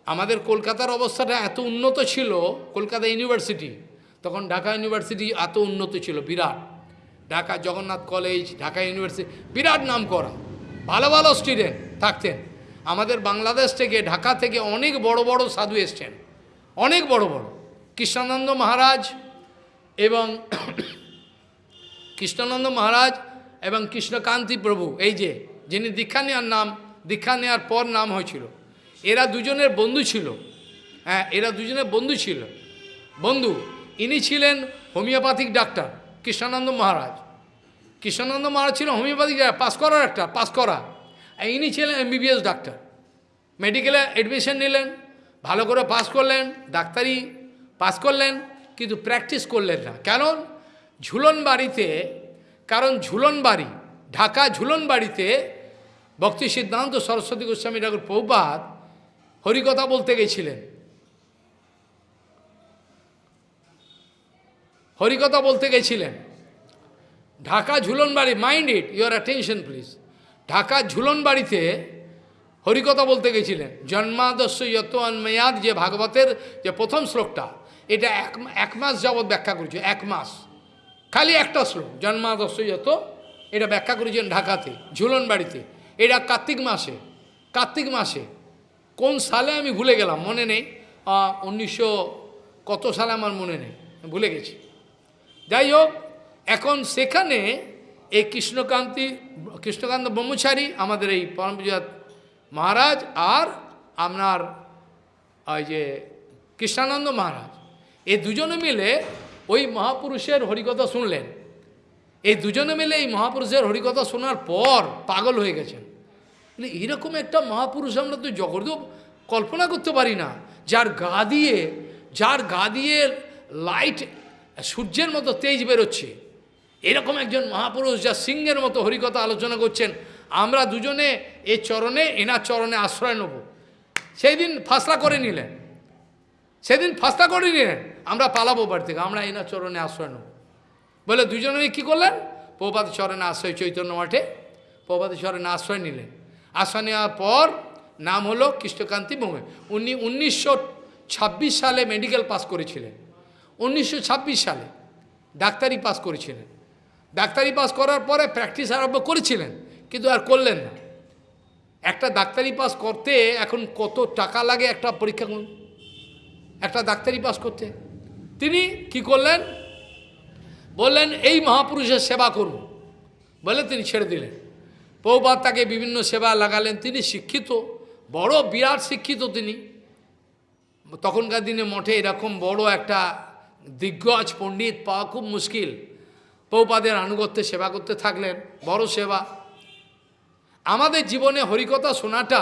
আমাদের কলকাতার অবস্থাটা এত উন্নত ছিল, কলকাতা ইউনিভার্সিটি তখন ঢাকা ইউনিভার্সিটি এত উন্নত ছিল, বিরাট। ঢাকা জগন্নাথ কলেজ ঢাকা ইউনিভার্সিটি বিরাট নাম করা ভালো ভালো স্টুডেন্ট থাকতেন। আমাদের বাংলাদেশ থেকে, ঢাকা থেকে অনেক বড় বড় সাধু এসছেন। অনেক বড় বড়। কৃষ্ণানন্দ মহারাজ এবং [coughs] কৃষ্ণানন্দ মহারাজ এবং কৃষ্ণকান্তি প্রভু, এই যে যিনি দীক্ষা নেওয়ার নাম, দীক্ষা নেওয়ার পর নাম হয়েছিল। এরা দুজনের বন্ধু ছিল। হ্যাঁ এরা দুজনের বন্ধু ছিল। বন্ধু, ইনি ছিলেন হোমিওপ্যাথিক ডাক্তার, কৃষ্ণানন্দ মহারাজ। কৃষ্ণানন্দ মহারাজ ছিল হোমিওপ্যাথিক পাস করার একটা, পাস করা। ইনি ছিলেন এমবিবিএস ডাক্তার। মেডিকেলে অ্যাডমিশন নিলেন, ভালো করে পাস করলেন, ডাক্তারি পাস করলেন, কিন্তু প্র্যাকটিস করলেন না। কারণ ঝুলন বাড়িতে কারণ ঝুলন বাড়ি ঢাকা ঝুলন বাড়িতে ভক্তি সিদ্ধান্ত সরস্বতী গোস্বামী ঠাকুর প্রভুপাত হরিকথা বলতে গেছিলেন। হরিকথা বলতে গেছিলেন, Dhaka Jhulan Bari mind it your attention please Dhaka Jhulan বাড়িতে হরিকথা বলতে গেছিলেন জন্মাদস্য যত অন্ময়াদ যে ভাগবতের যে প্রথম শ্লোকটা, এটা এক এক মাস যাবৎ ব্যাখ্যা করেছে, এক মাস, খালি একটা শ্লোক জন্মাদস্য যত, এটা ব্যাখ্যা করেছেন ঢাকাতে ঝুলন বাড়িতে এটা কার্তিক মাসে। কার্তিক মাসে। কোন সালে আমি ভুলে গেলাম, মনে নেই। উনিশশো কত সালে আমার মনে নেই ভুলে গেছি। যাই হোক, এখন সেখানে এই কৃষ্ণকান্তি, কৃষ্ণকান্ত ব্রহ্মচারী, আমাদের এই পরমপূজাত মহারাজ আর আপনার, ওই যে কৃষ্ণানন্দ মহারাজ, এই দুজনে মিলে ওই মহাপুরুষের হরিকথা শুনলেন। এই দুজনে মিলে এই মহাপুরুষের হরিকথা শোনার পর পাগল হয়ে গেছেন। বলে, এরকম একটা মহাপুরুষ আমরা তো জগতেও কল্পনা করতে পারি না। যার গা দিয়ে যার গা দিয়ে লাইট সূর্যের মতো তেজ বেরোচ্ছে। এরকম একজন মহাপুরুষ যা সিংহের মতো হরিকথা আলোচনা করছেন। আমরা দুজনে এ চরণে এনার চরণে আশ্রয় নেব। সেই দিন ফাসলা করে নিলেন। সেদিন ফাসলা করে নিলেন। আমরা পালাবো বাড়ি থেকে আমরা এনার চরণে আশ্রয় নেব। বলে, দুজনে কী করলেন? প্রপাত চরণে আশ্রয়, চৈতন্য মাঠে প্রপাত চরণে আশ্রয় নিলেন। আশ্রয় নেওয়ার পর নাম হলো কৃষ্ণকান্তি বোমে উনি উনিশশো ছাব্বিশ সালে মেডিকেল পাস করেছিলেন। উনিশশো ছাব্বিশ সালে ডাক্তারি পাস করেছিলেন। ডাক্তারি পাস করার পরে প্র্যাকটিস আরম্ভ করেছিলেন, কিন্তু আর করলেন না। একটা ডাক্তারি পাস করতে এখন কত টাকা লাগে একটা পরীক্ষা একটা ডাক্তারি পাস করতে। তিনি কি করলেন? বললেন, এই মহাপুরুষের সেবা করব বলে তিনি ছেড়ে দিলেন। পৌপাত তাকে বিভিন্ন সেবা লাগালেন। তিনি শিক্ষিত, বড়, বিরাট শিক্ষিত তিনি। তখনকার দিনে মঠে এরকম বড় একটা দিগ্গজ পণ্ডিত পাওয়া খুব মুশকিল। পৌপাদের আনুগত্যে সেবা করতে থাকলেন, বড় সেবা। আমাদের জীবনে হরিকথা শোনাটা,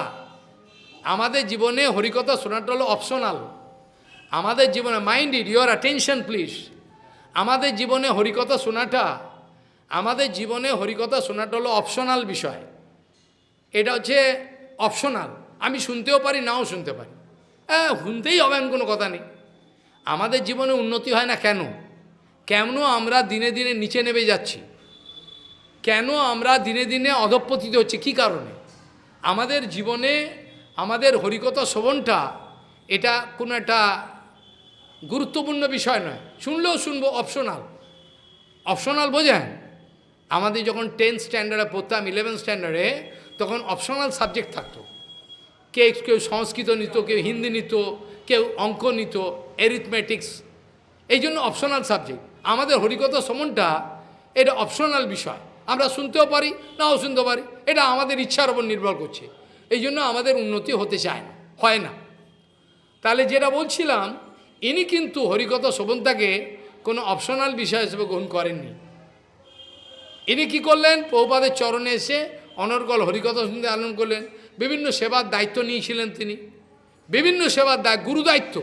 আমাদের জীবনে হরিকথা শোনাটা হলো অপশনাল আমাদের জীবনে mind it your attention please আমাদের জীবনে হরিকথা শোনাটা, আমাদের জীবনে হরিকথা শোনাটা হলো অপশনাল বিষয়। এটা হচ্ছে অপশনাল আমি শুনতেও পারি, নাও শুনতে পারি। হ্যাঁ শুনতেই হবে, এমন কোনো কথা নেই। আমাদের জীবনে উন্নতি হয় না কেন? কেন আমরা দিনে দিনে নিচে নেমে যাচ্ছি? কেন আমরা দিনে দিনে অধপতিত হচ্ছে? কি কারণে? আমাদের জীবনে, আমাদের হরিকথা শ্রবণটা, এটা কোনো একটা গুরুত্বপূর্ণ বিষয় নয়। শুনলেও শুনব অপশনাল অপশনাল বোঝেন? আমাদের যখন টেন্থ স্ট্যান্ডার্ডে পড়তাম ইলেভেন স্ট্যান্ডার্ডে তখন অপশনাল সাবজেক্ট থাকতো। কে কেউ সংস্কৃত নিত, কেউ হিন্দি নিত, কেউ অঙ্ক নিত এরিথমেটিক্স এই জন্য অপশনাল সাবজেক্ট আমাদের হরিকথা সমনটা, এটা অপশনাল বিষয়। আমরা শুনতেও পারি, নাও শুনতে পারি। এটা আমাদের ইচ্ছার উপর নির্ভর করছে। এই জন্য আমাদের উন্নতি হতে চায় না, হয় না। তাহলে যেটা বলছিলাম ইনি কিন্তু হরিকথা শোভনতাকে কোনো অপশনাল বিষয় হিসেবে গ্রহণ করেননি। ইনি কি করলেন? পৌপাদের চরণে এসে অনর্গল হরিকথা শুনতে আনন্দ করলেন। বিভিন্ন সেবার দায়িত্ব নিয়েছিলেন তিনি। বিভিন্ন সেবার দায়, গুরু দায়িত্ব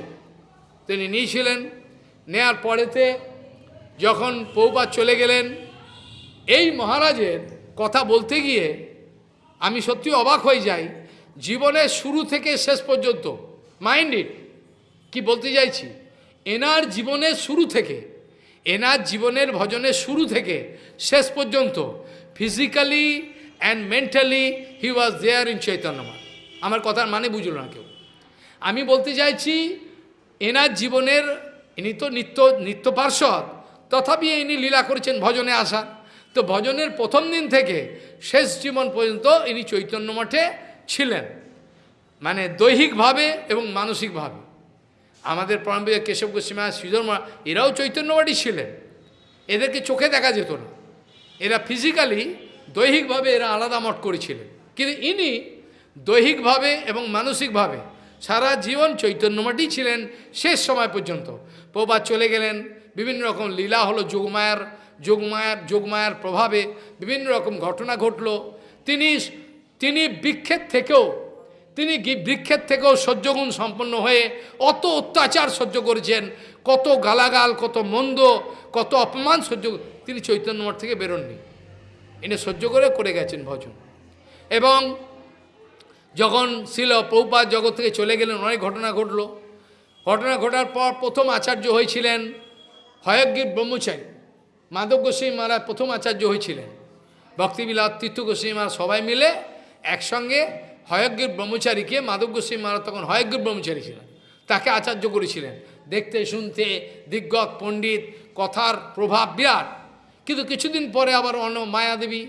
তিনি নিয়েছিলেন। নেয়ার পরেতে যখন পৌপাত চলে গেলেন, এই মহারাজের কথা বলতে গিয়ে আমি সত্যি অবাক হয়ে যাই। জীবনের শুরু থেকে শেষ পর্যন্ত মাইন্ড ইট কি বলতে চাইছি? এনার জীবনের শুরু থেকে, এনার জীবনের ভজনের শুরু থেকে, শেষ পর্যন্ত physically and mentally he was there in চৈতন্যমা আমার কথার মানে বুঝল না কেউ। আমি বলতে চাইছি, এনার জীবনের, ইনি তো নিত্য নিত্য পার্শ্বদ, তথাপি ইনি লীলা করেছেন ভজনে আসা। তো ভজনের প্রথম দিন থেকে শেষ জীবন পর্যন্ত ইনি চৈতন্য মঠে ছিলেন। মানে দৈহিকভাবে এবং মানসিকভাবে। আমাদের পরমবিজয় কেশব গোস্বামী শ্রীধর মা এরাও চৈতন্যবাদী ছিলেন। এদেরকে চোখে দেখা যেত না। এরা ফিজিক্যালি দৈহিকভাবে এরা আলাদা মঠ করেছিলেন। কিন্তু ইনি দৈহিকভাবে এবং মানসিকভাবে সারা জীবন চৈতন্যমাটি ছিলেন শেষ সময় পর্যন্ত। প্রবাদ চলে গেলেন, বিভিন্ন রকম লীলা হলো যোগমায়ার যোগমায়ার যোগমায়ার প্রভাবে বিভিন্ন রকম ঘটনা ঘটল। তিনি তিনি বৃক্ষের থেকেও তিনি বৃক্ষের থেকেও সহ্যগুণ সম্পন্ন হয়ে অত অত্যাচার সহ্য করেছেন, কত গালাগাল, কত মন্দ, কত অপমান সহ্য তিনি চৈতন্য মঠ থেকে বেরোননি। এনে সহ্য করে করে গেছেন ভজন। এবং যখন ছিল পৌপাত জগৎ থেকে চলে গেলেন, অনেক ঘটনা ঘটল। ঘটনা ঘটার পর প্রথম আচার্য হয়েছিলেন হয়গ্রীব ব্রহ্মচারী। মাধব গোস্বামী মহারাজ প্রথম আচার্য হয়েছিলেন। ভক্তিবিলাস, তীর্থ গোস্বামী মহারাজ সবাই মিলে একসঙ্গে হয়গ্রীব ব্রহ্মচারীকে মাধব গোস্বামী মহারাজ তখন হয়গ্রীব ব্রহ্মচারী ছিলেন। তাকে আচার্য করেছিলেন। দেখতে, শুনতে, দিগ্গত পণ্ডিত, কথার প্রভাব বিরাট। কিন্তু কিছুদিন পরে আবার অন্য মায়াদেবী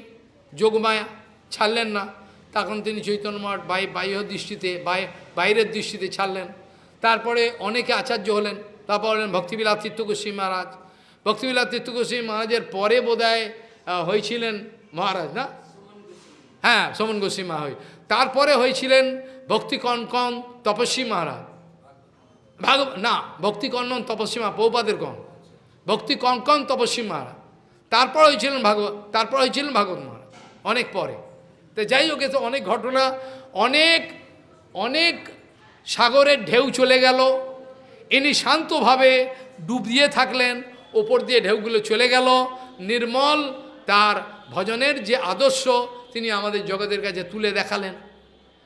যোগমায়া ছাড়লেন না। তখন তিনি চৈতন্য মঠ বাই বাহ্য দৃষ্টিতে বাইরের দৃষ্টিতে ছাড়লেন। তারপরে অনেকে আচার্য হলেন। তারপর হলেন ভক্তিবিলাস তীর্থগোস্বী মহারাজ। ভক্তিবিলাস তীর্থগোস্বী মহারাজের পরে বোধহয় হয়েছিলেন মহারাজ, না? হ্যাঁ সমন গোস্বী মা হয়ে তারপরে হয়েছিলেন ভক্তি কনকন তপস্বী মহারাজ। ভাগ না ভক্তি কনকন তপস্বী মা পৌপাদের কন। ভক্তি কনকন তপস্বী মহারাজ। তারপর হয়েছিলেন ভাগবত তারপর হয়েছিলেন ভাগবত মহারাজ, অনেক পরে। তো যাই হোক তো অনেক ঘটনা, অনেক অনেক সাগরের ঢেউ চলে গেল। ইনি শান্তভাবে ডুব দিয়ে থাকলেন, ওপর দিয়ে ঢেউগুলো চলে গেল। নির্মল তার ভজনের যে আদর্শ তিনি আমাদের জগতের কাছে তুলে দেখালেন।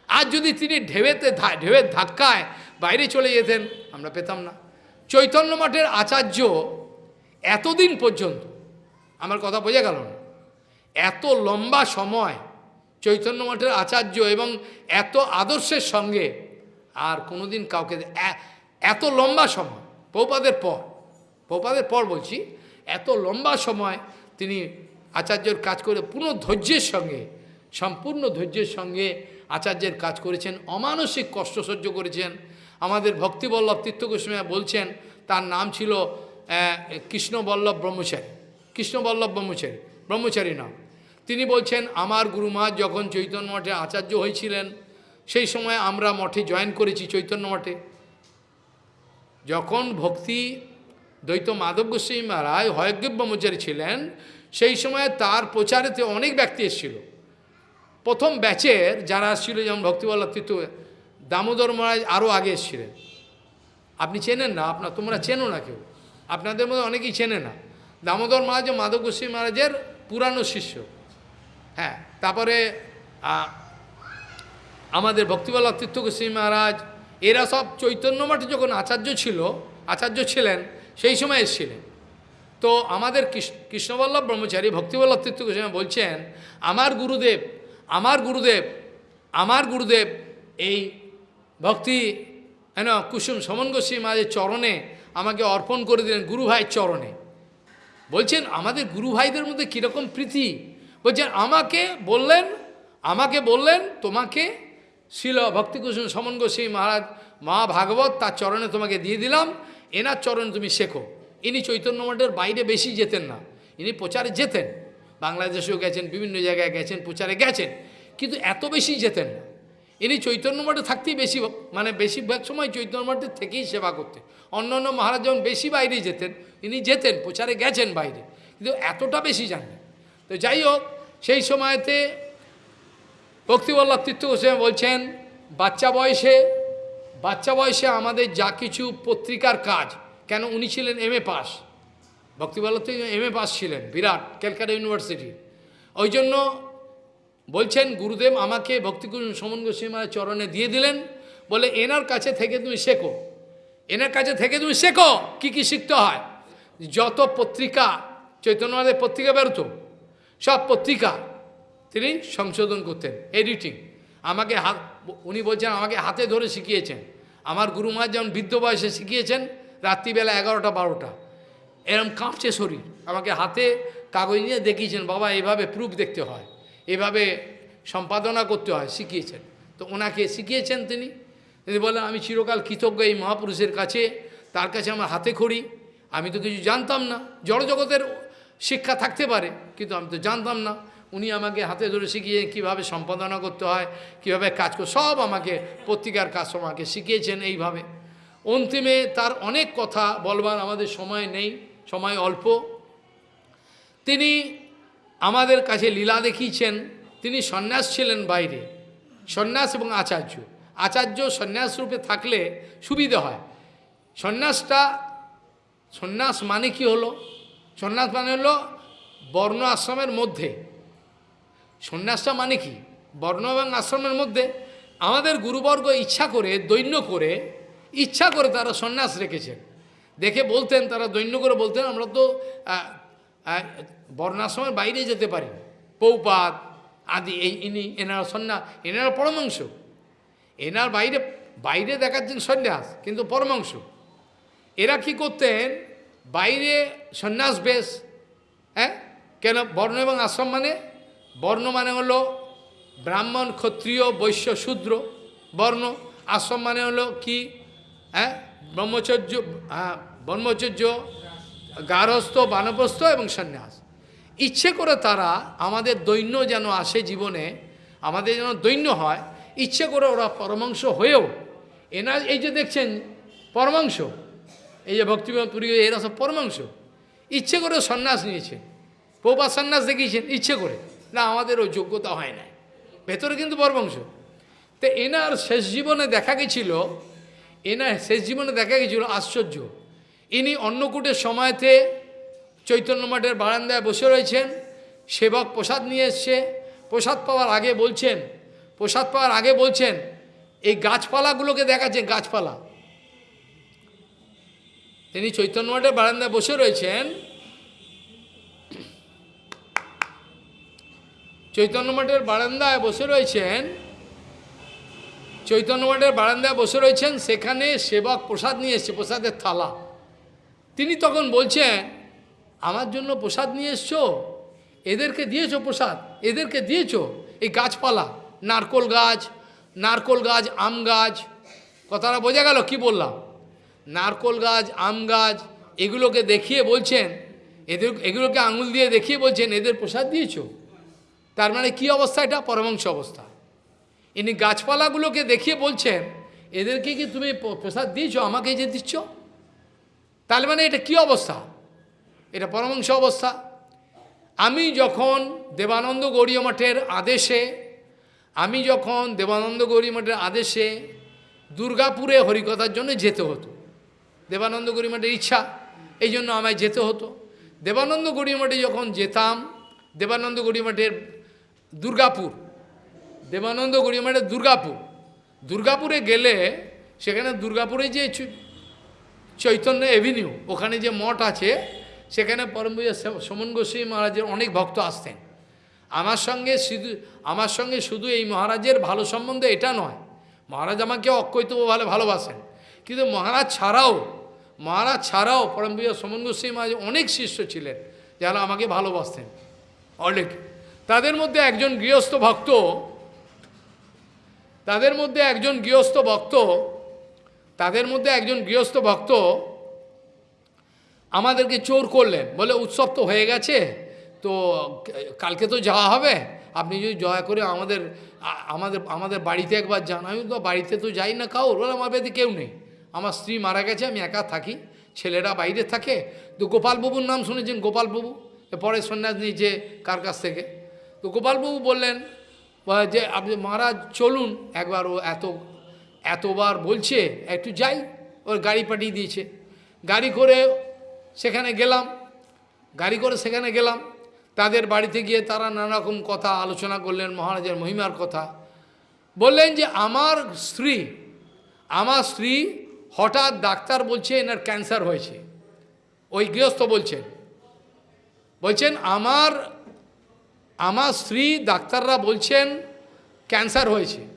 আর যদি তিনি ঢেউতে ঢেউয়ের ধাক্কায় বাইরে চলে যেতেন, আমরা পেতাম না। চৈতন্য মঠের আচার্য এতদিন পর্যন্ত, আমার কথা বোঝা গেল না, এত লম্বা সময় চৈতন্য মঠের আচার্য এবং এত আদর্শের সঙ্গে আর কোনোদিন কাউকে এত লম্বা সময় পৌপাদের পর পৌপাদের পর বলছি, এত লম্বা সময় তিনি আচার্যর কাজ করে পুরো ধৈর্যের সঙ্গে সম্পূর্ণ ধৈর্যের সঙ্গে আচার্যের কাজ করেছেন, অমানসিক কষ্ট সহ্য করেছেন। আমাদের ভক্তিবল্লভ তীর্থগোস্বামী বলছেন, তার নাম ছিল কৃষ্ণবল্লভ ব্রহ্মচারী। কৃষ্ণবল্লভ ব্রহ্মচারী ব্রহ্মচারী নাম। তিনি বলছেন, আমার গুরুমা যখন চৈতন্য মঠে আচার্য হয়েছিলেন, সেই সময় আমরা মঠে জয়েন করেছি চৈতন্য মঠে। যখন ভক্তি দ্বৈত মাধব গোস্বামী মহারাজ হয়গ্রীব ব্রহ্মচারী ছিলেন, সেই সময় তার প্রচারেতে অনেক ব্যক্তি এসেছিল। প্রথম ব্যাচের যারা আসছিল যেমন ভক্তিবল্লভ তীর্থ দামোদর মহারাজ আরও আগে এসেছিলেন। আপনি চেনেন না? আপনার তোমরা চেনো না কেউ? আপনাদের মধ্যে অনেকেই চেনে না। দামোদর মহারাজ মাধব গোস্বামী মহারাজের পুরানো শিষ্য। হ্যাঁ তারপরে আমাদের ভক্তিবল্লভ তীর্থ মহারাজ, এরা সব চৈতন্য মঠে যখন আচার্য ছিল, আচার্য ছিলেন, সেই সময় এসেছিলেন। তো আমাদের কৃষ্ণবল্লভ ব্রহ্মচারী ভক্তিবল্লভ তীর্থ বলছেন, আমার গুরুদেব আমার গুরুদেব আমার গুরুদেব এই ভক্তি হেন কুসুম সমন গোস্বী মাঝের চরণে আমাকে অর্পণ করে দিলেন, গুরু ভাইয়ের চরণে। বলছেন, আমাদের গুরু ভাইদের মধ্যে কীরকম প্রীতি? বলছেন, আমাকে বললেন আমাকে বললেন, তোমাকে শিল ভক্তিকুসুম সমন গোস্বামী মহারাজ মা ভাগবত তার চরণে তোমাকে দিয়ে দিলাম, এনার চরণে তুমি শেখো। ইনি চৈতন্য মঠের বাইরে বেশি যেতেন না, ইনি প্রচারে যেতেন। বাংলাদেশেও গেছেন, বিভিন্ন জায়গায় গেছেন, প্রচারে গেছেন, কিন্তু এত বেশি যেতেন না। ইনি চৈতন্য মঠে থাকতেই বেশি মানে বেশিরভাগ সময় চৈতন্য মঠে থেকেই সেবা করতেন। অন্য অন্য মহারাজ যখন বেশি বাইরে যেতেন, ইনি যেতেন, প্রচারে গেছেন বাইরে, কিন্তু এতটা বেশি জানেন তো যাই হোক, সেই সময়তে ভক্তিবল্লভ তীর্থ গোস্বামী বলছেন, বাচ্চা বয়সে বাচ্চা বয়সে আমাদের যা কিছু পত্রিকার কাজ, কেন উনি ছিলেন এম এ পাস ভক্তিবল্লভ থেকে এম এ পাস ছিলেন, বিরাট, ক্যালকাটা ইউনিভার্সিটি। ওই জন্য বলছেন, গুরুদেব আমাকে ভক্তিগুরু সমন গোস্বামী চরণে দিয়ে দিলেন। বলে, এনার কাছে থেকে তুমি শেখো। এনার কাছে থেকে তুমি শেখো কি কি শিখতে হয়। যত পত্রিকা চৈতন্যবাদের পত্রিকা বেরোতো, সব পত্রিকা তিনি সংশোধন করতেন এডিটিং আমাকে হাত উনি বলছেন, আমাকে হাতে ধরে শিখিয়েছেন। আমার গুরুমা যেমন বৃদ্ধ বয়সে শিখিয়েছেন, রাত্রিবেলা এগারোটা, বারোটা। এরম কাঁপছে শরীর। আমাকে হাতে কাগজ নিয়ে দেখিয়েছেন, বাবা, এভাবে প্রুফ দেখতে হয়, এভাবে সম্পাদনা করতে হয়। শিখিয়েছেন। তো ওনাকে শিখিয়েছেন তিনি। তিনি বলেন আমি চিরকাল কৃতজ্ঞ এই মহাপুরুষের কাছে, তার কাছে আমার হাতে খড়ি। আমি তো কিছু জানতাম না। জড়জগতের শিক্ষা থাকতে পারে, কিন্তু আমি তো জানতাম না। উনি আমাকে হাতে ধরে শিখিয়ে কীভাবে সম্পাদনা করতে হয়, কীভাবে কাজ করে সব আমাকে পত্রিকার কাজ আমাকে শিখিয়েছেন এইভাবে। অন্তিমে তার অনেক কথা বলবার আমাদের সময় নেই। সময় অল্প। তিনি আমাদের কাছে লীলা দেখিয়েছেন। তিনি সন্ন্যাস ছিলেন বাইরে। সন্ন্যাস এবং আচার্য। আচার্য সন্ন্যাস রূপে থাকলে সুবিধা হয়। সন্ন্যাসটা, সন্ন্যাস মানে কি হলো? সন্ন্যাস মানে হলো বর্ণ আশ্রমের মধ্যে। সন্ন্যাসটা মানে কি? বর্ণ এবং আশ্রমের মধ্যে আমাদের গুরুবর্গ ইচ্ছা করে, দৈন্য করে, ইচ্ছা করে তারা সন্ন্যাস রেখেছেন। দেখে বলতেন, তারা দৈন্য করে বলতেন, আমরা তো বর্ণাশ্রমের বাইরে যেতে পারি। পৌপাত, আদি, এই, ইনি, এনারা সন্ন্যাস এনারা পরমাংশ। এনার বাইরে বাইরে দেখার দেখাচ্ছেন সন্ন্যাস, কিন্তু পরমাংশ। এরা কি করতেন, বাইরে সন্ন্যাস বেশ হ্যাঁ? কেন? বর্ণ এবং আশ্রম মানে? বর্ণ মানে হলো ব্রাহ্মণ, ক্ষত্রিয়, বৈশ্য, শূদ্র বর্ণ। আশ্রম মানে হলো কি? হ্যাঁ? ব্রহ্মচর্য ব্রহ্মচর্য, গারস্থ, বানপ্রস্থ এবং সন্ন্যাস। ইচ্ছে করে তারা আমাদের দৈন্য যেন আসে জীবনে, আমাদের যেন দৈন্য হয়, ইচ্ছে করে ওরা পরমাংশ হয়েও এনার এই যে দেখছেন পরমাংশ এই যে ভক্তিবিনোদ পুরী এরা সব পরমাংশ ইচ্ছে করে সন্ন্যাস নিয়েছে। পৌপা সন্ন্যাস দেখিয়েছেন, ইচ্ছে করে। না আমাদের ওই যোগ্যতা হয় না ভেতরে কিন্তু পরমাংশ তো এনার শেষ জীবনে দেখা গেছিল, এনার শেষ জীবনে দেখা গেছিল আশ্চর্য। ইনি অন্নকূটের সময়তে চৈতন্য মঠের বারান্দায় বসে রয়েছেন, সেবক প্রসাদ নিয়ে এসছে। প্রসাদ পাওয়ার আগে বলছেন, প্রসাদ পাওয়ার আগে বলছেন, এই গাছপালাগুলোকে দেখাচ্ছেন, গাছপালা। তিনি চৈতন্য মঠের বারান্দায় বসে রয়েছেন। চৈতন্য মঠের বারান্দায় বসে রয়েছেন। চৈতন্য মঠের বারান্দায় বসে রয়েছেন, সেখানে সেবক প্রসাদ নিয়ে এসছে, প্রসাদের থালা। তিনি তখন বলছেন, আমার জন্য প্রসাদ নিয়ে এসছো? এদেরকে দিয়েছ প্রসাদ? এদেরকে দিয়েছ? এই গাছপালা, নারকোল গাছ নারকোল গাছ, আম গাছ। কথাটা বোঝা গেল, কি বললাম? নারকোল গাছ, আম গাছ, এগুলোকে দেখিয়ে বলছেন, এদের, এগুলোকে আঙুল দিয়ে দেখিয়ে বলছেন, এদের প্রসাদ দিয়েছ? তার মানে কি অবস্থা এটা? পরমাংশ অবস্থা। ইনি গাছপালাগুলোকে দেখিয়ে বলছেন, এদেরকে কি তুমি প্রসাদ দিয়েছ? আমাকে যে দিচ্ছ? তাহলে মানে এটা কি অবস্থা? এটা পরমাংশ অবস্থা। আমি যখন দেবানন্দ গৌরীয় মঠের আদেশে, আমি যখন দেবানন্দ গৌরী মঠের আদেশে দুর্গাপুরে হরিকথার জন্য যেতে হতো, দেবানন্দ গৌরী মঠের ইচ্ছা, এই জন্য আমায় যেতে হতো। দেবানন্দ গৌরী মঠে যখন যেতাম, দেবানন্দ গৌরী মঠের দুর্গাপুর, দেবানন্দ গৌরী মঠের দুর্গাপুর, দুর্গাপুরে গেলে সেখানে দুর্গাপুরে যে চৈতন্য এভিনিউ, ওখানে যে মঠ আছে, সেখানে পরমপূজা সমন গোস্বামী মহারাজের অনেক ভক্ত আসতেন। আমার সঙ্গে শুধু, আমার সঙ্গে শুধু এই মহারাজের ভালো সম্বন্ধ এটা নয়, মহারাজ আমাকে অকৈতব ভালো ভালোবাসেন। কিন্তু মহারাজ ছাড়াও মহারাজ ছাড়াও পরমপূজা সমন গোস্বামী মহারাজ অনেক শিষ্য ছিলেন, যারা আমাকে ভালোবাসতেন। অনেক। তাদের মধ্যে একজন গৃহস্থ ভক্ত, তাদের মধ্যে একজন গৃহস্থ ভক্ত তাদের মধ্যে একজন গৃহস্থ ভক্ত আমাদেরকে চোর করলেন। বলে, উৎসব তো হয়ে গেছে, তো কালকে তো যাওয়া হবে। আপনি যদি দয়া করে আমাদের আমাদের আমাদের বাড়িতে একবার যান। আমি তো বাড়িতে তো যাই না কাউর? বলে, আমার বাড়িতে কেউ নেই। আমার স্ত্রী মারা গেছে, আমি একা থাকি। ছেলেরা বাইরে থাকে। তো গোপালবাবুর নাম শুনেছেন গোপালবাবু? পরে সন্ন্যাস নিয়েছে কার কাছ থেকে? তো গোপালবাবু বললেন, যে আপনি মহারাজ চলুন, একবার ও এত এতবার বলছে, একটু যাই। ওর গাড়ি পাঠিয়ে দিয়েছে। গাড়ি করে সেখানে গেলাম। গাড়ি করে সেখানে গেলাম। তাদের বাড়িতে গিয়ে তারা নানারকম কথা আলোচনা করলেন, মহারাজের মহিমার কথা। বললেন যে, আমার স্ত্রী আমার স্ত্রী হঠাৎ ডাক্তার বলছে এনার ক্যান্সার হয়েছে। ওই গৃহস্থ বলছেন। বলছেন, আমার আমার স্ত্রী ডাক্তাররা বলছেন ক্যান্সার হয়েছে।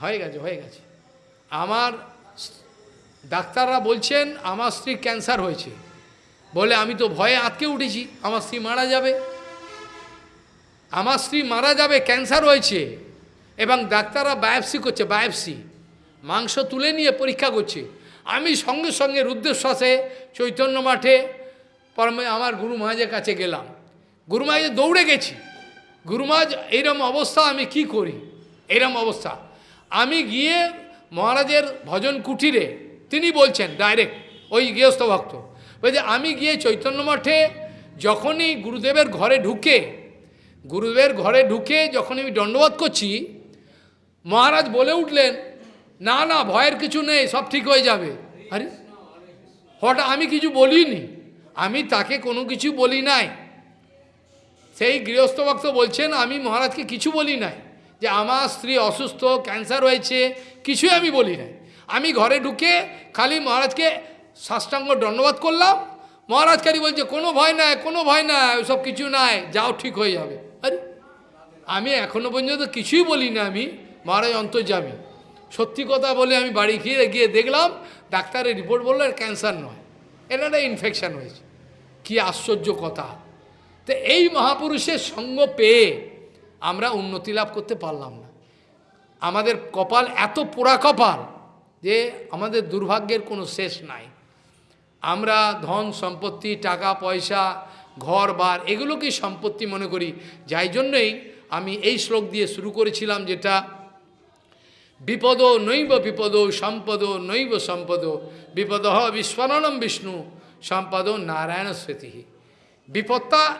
হয়ে গেছে হয়ে গেছে। আমার ডাক্তাররা বলছেন, আমার স্ত্রী ক্যান্সার হয়েছে। বলে, আমি তো ভয়ে আটকে উঠেছি, আমার স্ত্রী মারা যাবে। আমার স্ত্রী মারা যাবে, ক্যান্সার হয়েছে। এবং ডাক্তাররা বায়োপসি করছে, বায়োপসি। মাংস তুলে নিয়ে পরীক্ষা করছে। আমি সঙ্গে সঙ্গে রুদ্রশ্বাসে চৈতন্য মাঠে পরমে, আমার গুরু মহাজের কাছে গেলাম। গুরু মহাজে দৌড়ে গেছি। গুরু মহাজ এইরকম অবস্থা আমি কি করি? এইরকম অবস্থা। আমি গিয়ে মহারাজের ভজন কুটিরে তিনি বলছেন, ডাইরেক্ট ওই গৃহস্থ ভক্ত। বলছে আমি গিয়ে চৈতন্য মঠে যখনই গুরুদেবের ঘরে ঢুকে, গুরুদেবের ঘরে ঢুকে যখন আমি দণ্ডবোধ করছি, মহারাজ বলে উঠলেন, না না, ভয়ের কিছু নেই, সব ঠিক হয়ে যাবে। আরে, হঠাৎ আমি কিছু বলিনি, আমি তাকে কোনো কিছু বলি নাই। সেই গৃহস্থ ভক্ত বলছেন, আমি মহারাজকে কিছু বলি নাই। যে আমার স্ত্রী অসুস্থ ক্যান্সার হয়েছে, কিছুই আমি বলি না আমি ঘরে ঢুকে খালি মহারাজকে সাষ্টাঙ্গ দণ্ডবাদ করলাম। মহারাজ খালি বলছে, কোনো ভয় নাই, কোনো ভয় নাই ওসব কিছু নাই, যাও, ঠিক হয়ে যাবে। আরে, আমি এখনও পর্যন্ত কিছুই বলি না আমি, মহারাজ অন্তর্যামী। সত্যি কথা বলে আমি বাড়ি গিয়ে গিয়ে দেখলাম, ডাক্তারের রিপোর্ট বলল এর ক্যান্সার নয় এটা একটা ইনফেকশান হয়েছে। কি আশ্চর্য কথা। তো এই মহাপুরুষের সঙ্গ পেয়ে আমরা উন্নতি লাভ করতে পারলাম না। আমাদের কপাল এত পোড়া কপাল যে আমাদের দুর্ভাগ্যের কোনো শেষ নাই। আমরা ধন সম্পত্তি, টাকা, পয়সা, ঘর, বার এগুলোকেই সম্পত্তি মনে করি। যাই জন্যই আমি এই শ্লোক দিয়ে শুরু করেছিলাম যেটা, বিপদ নৈব বিপদ, সম্পদ নৈব সম্পদ, বিপদ হ বিস্মরণম বিষ্ণু, সম্পদ নারায়ণ স্মৃতি। বিপদটা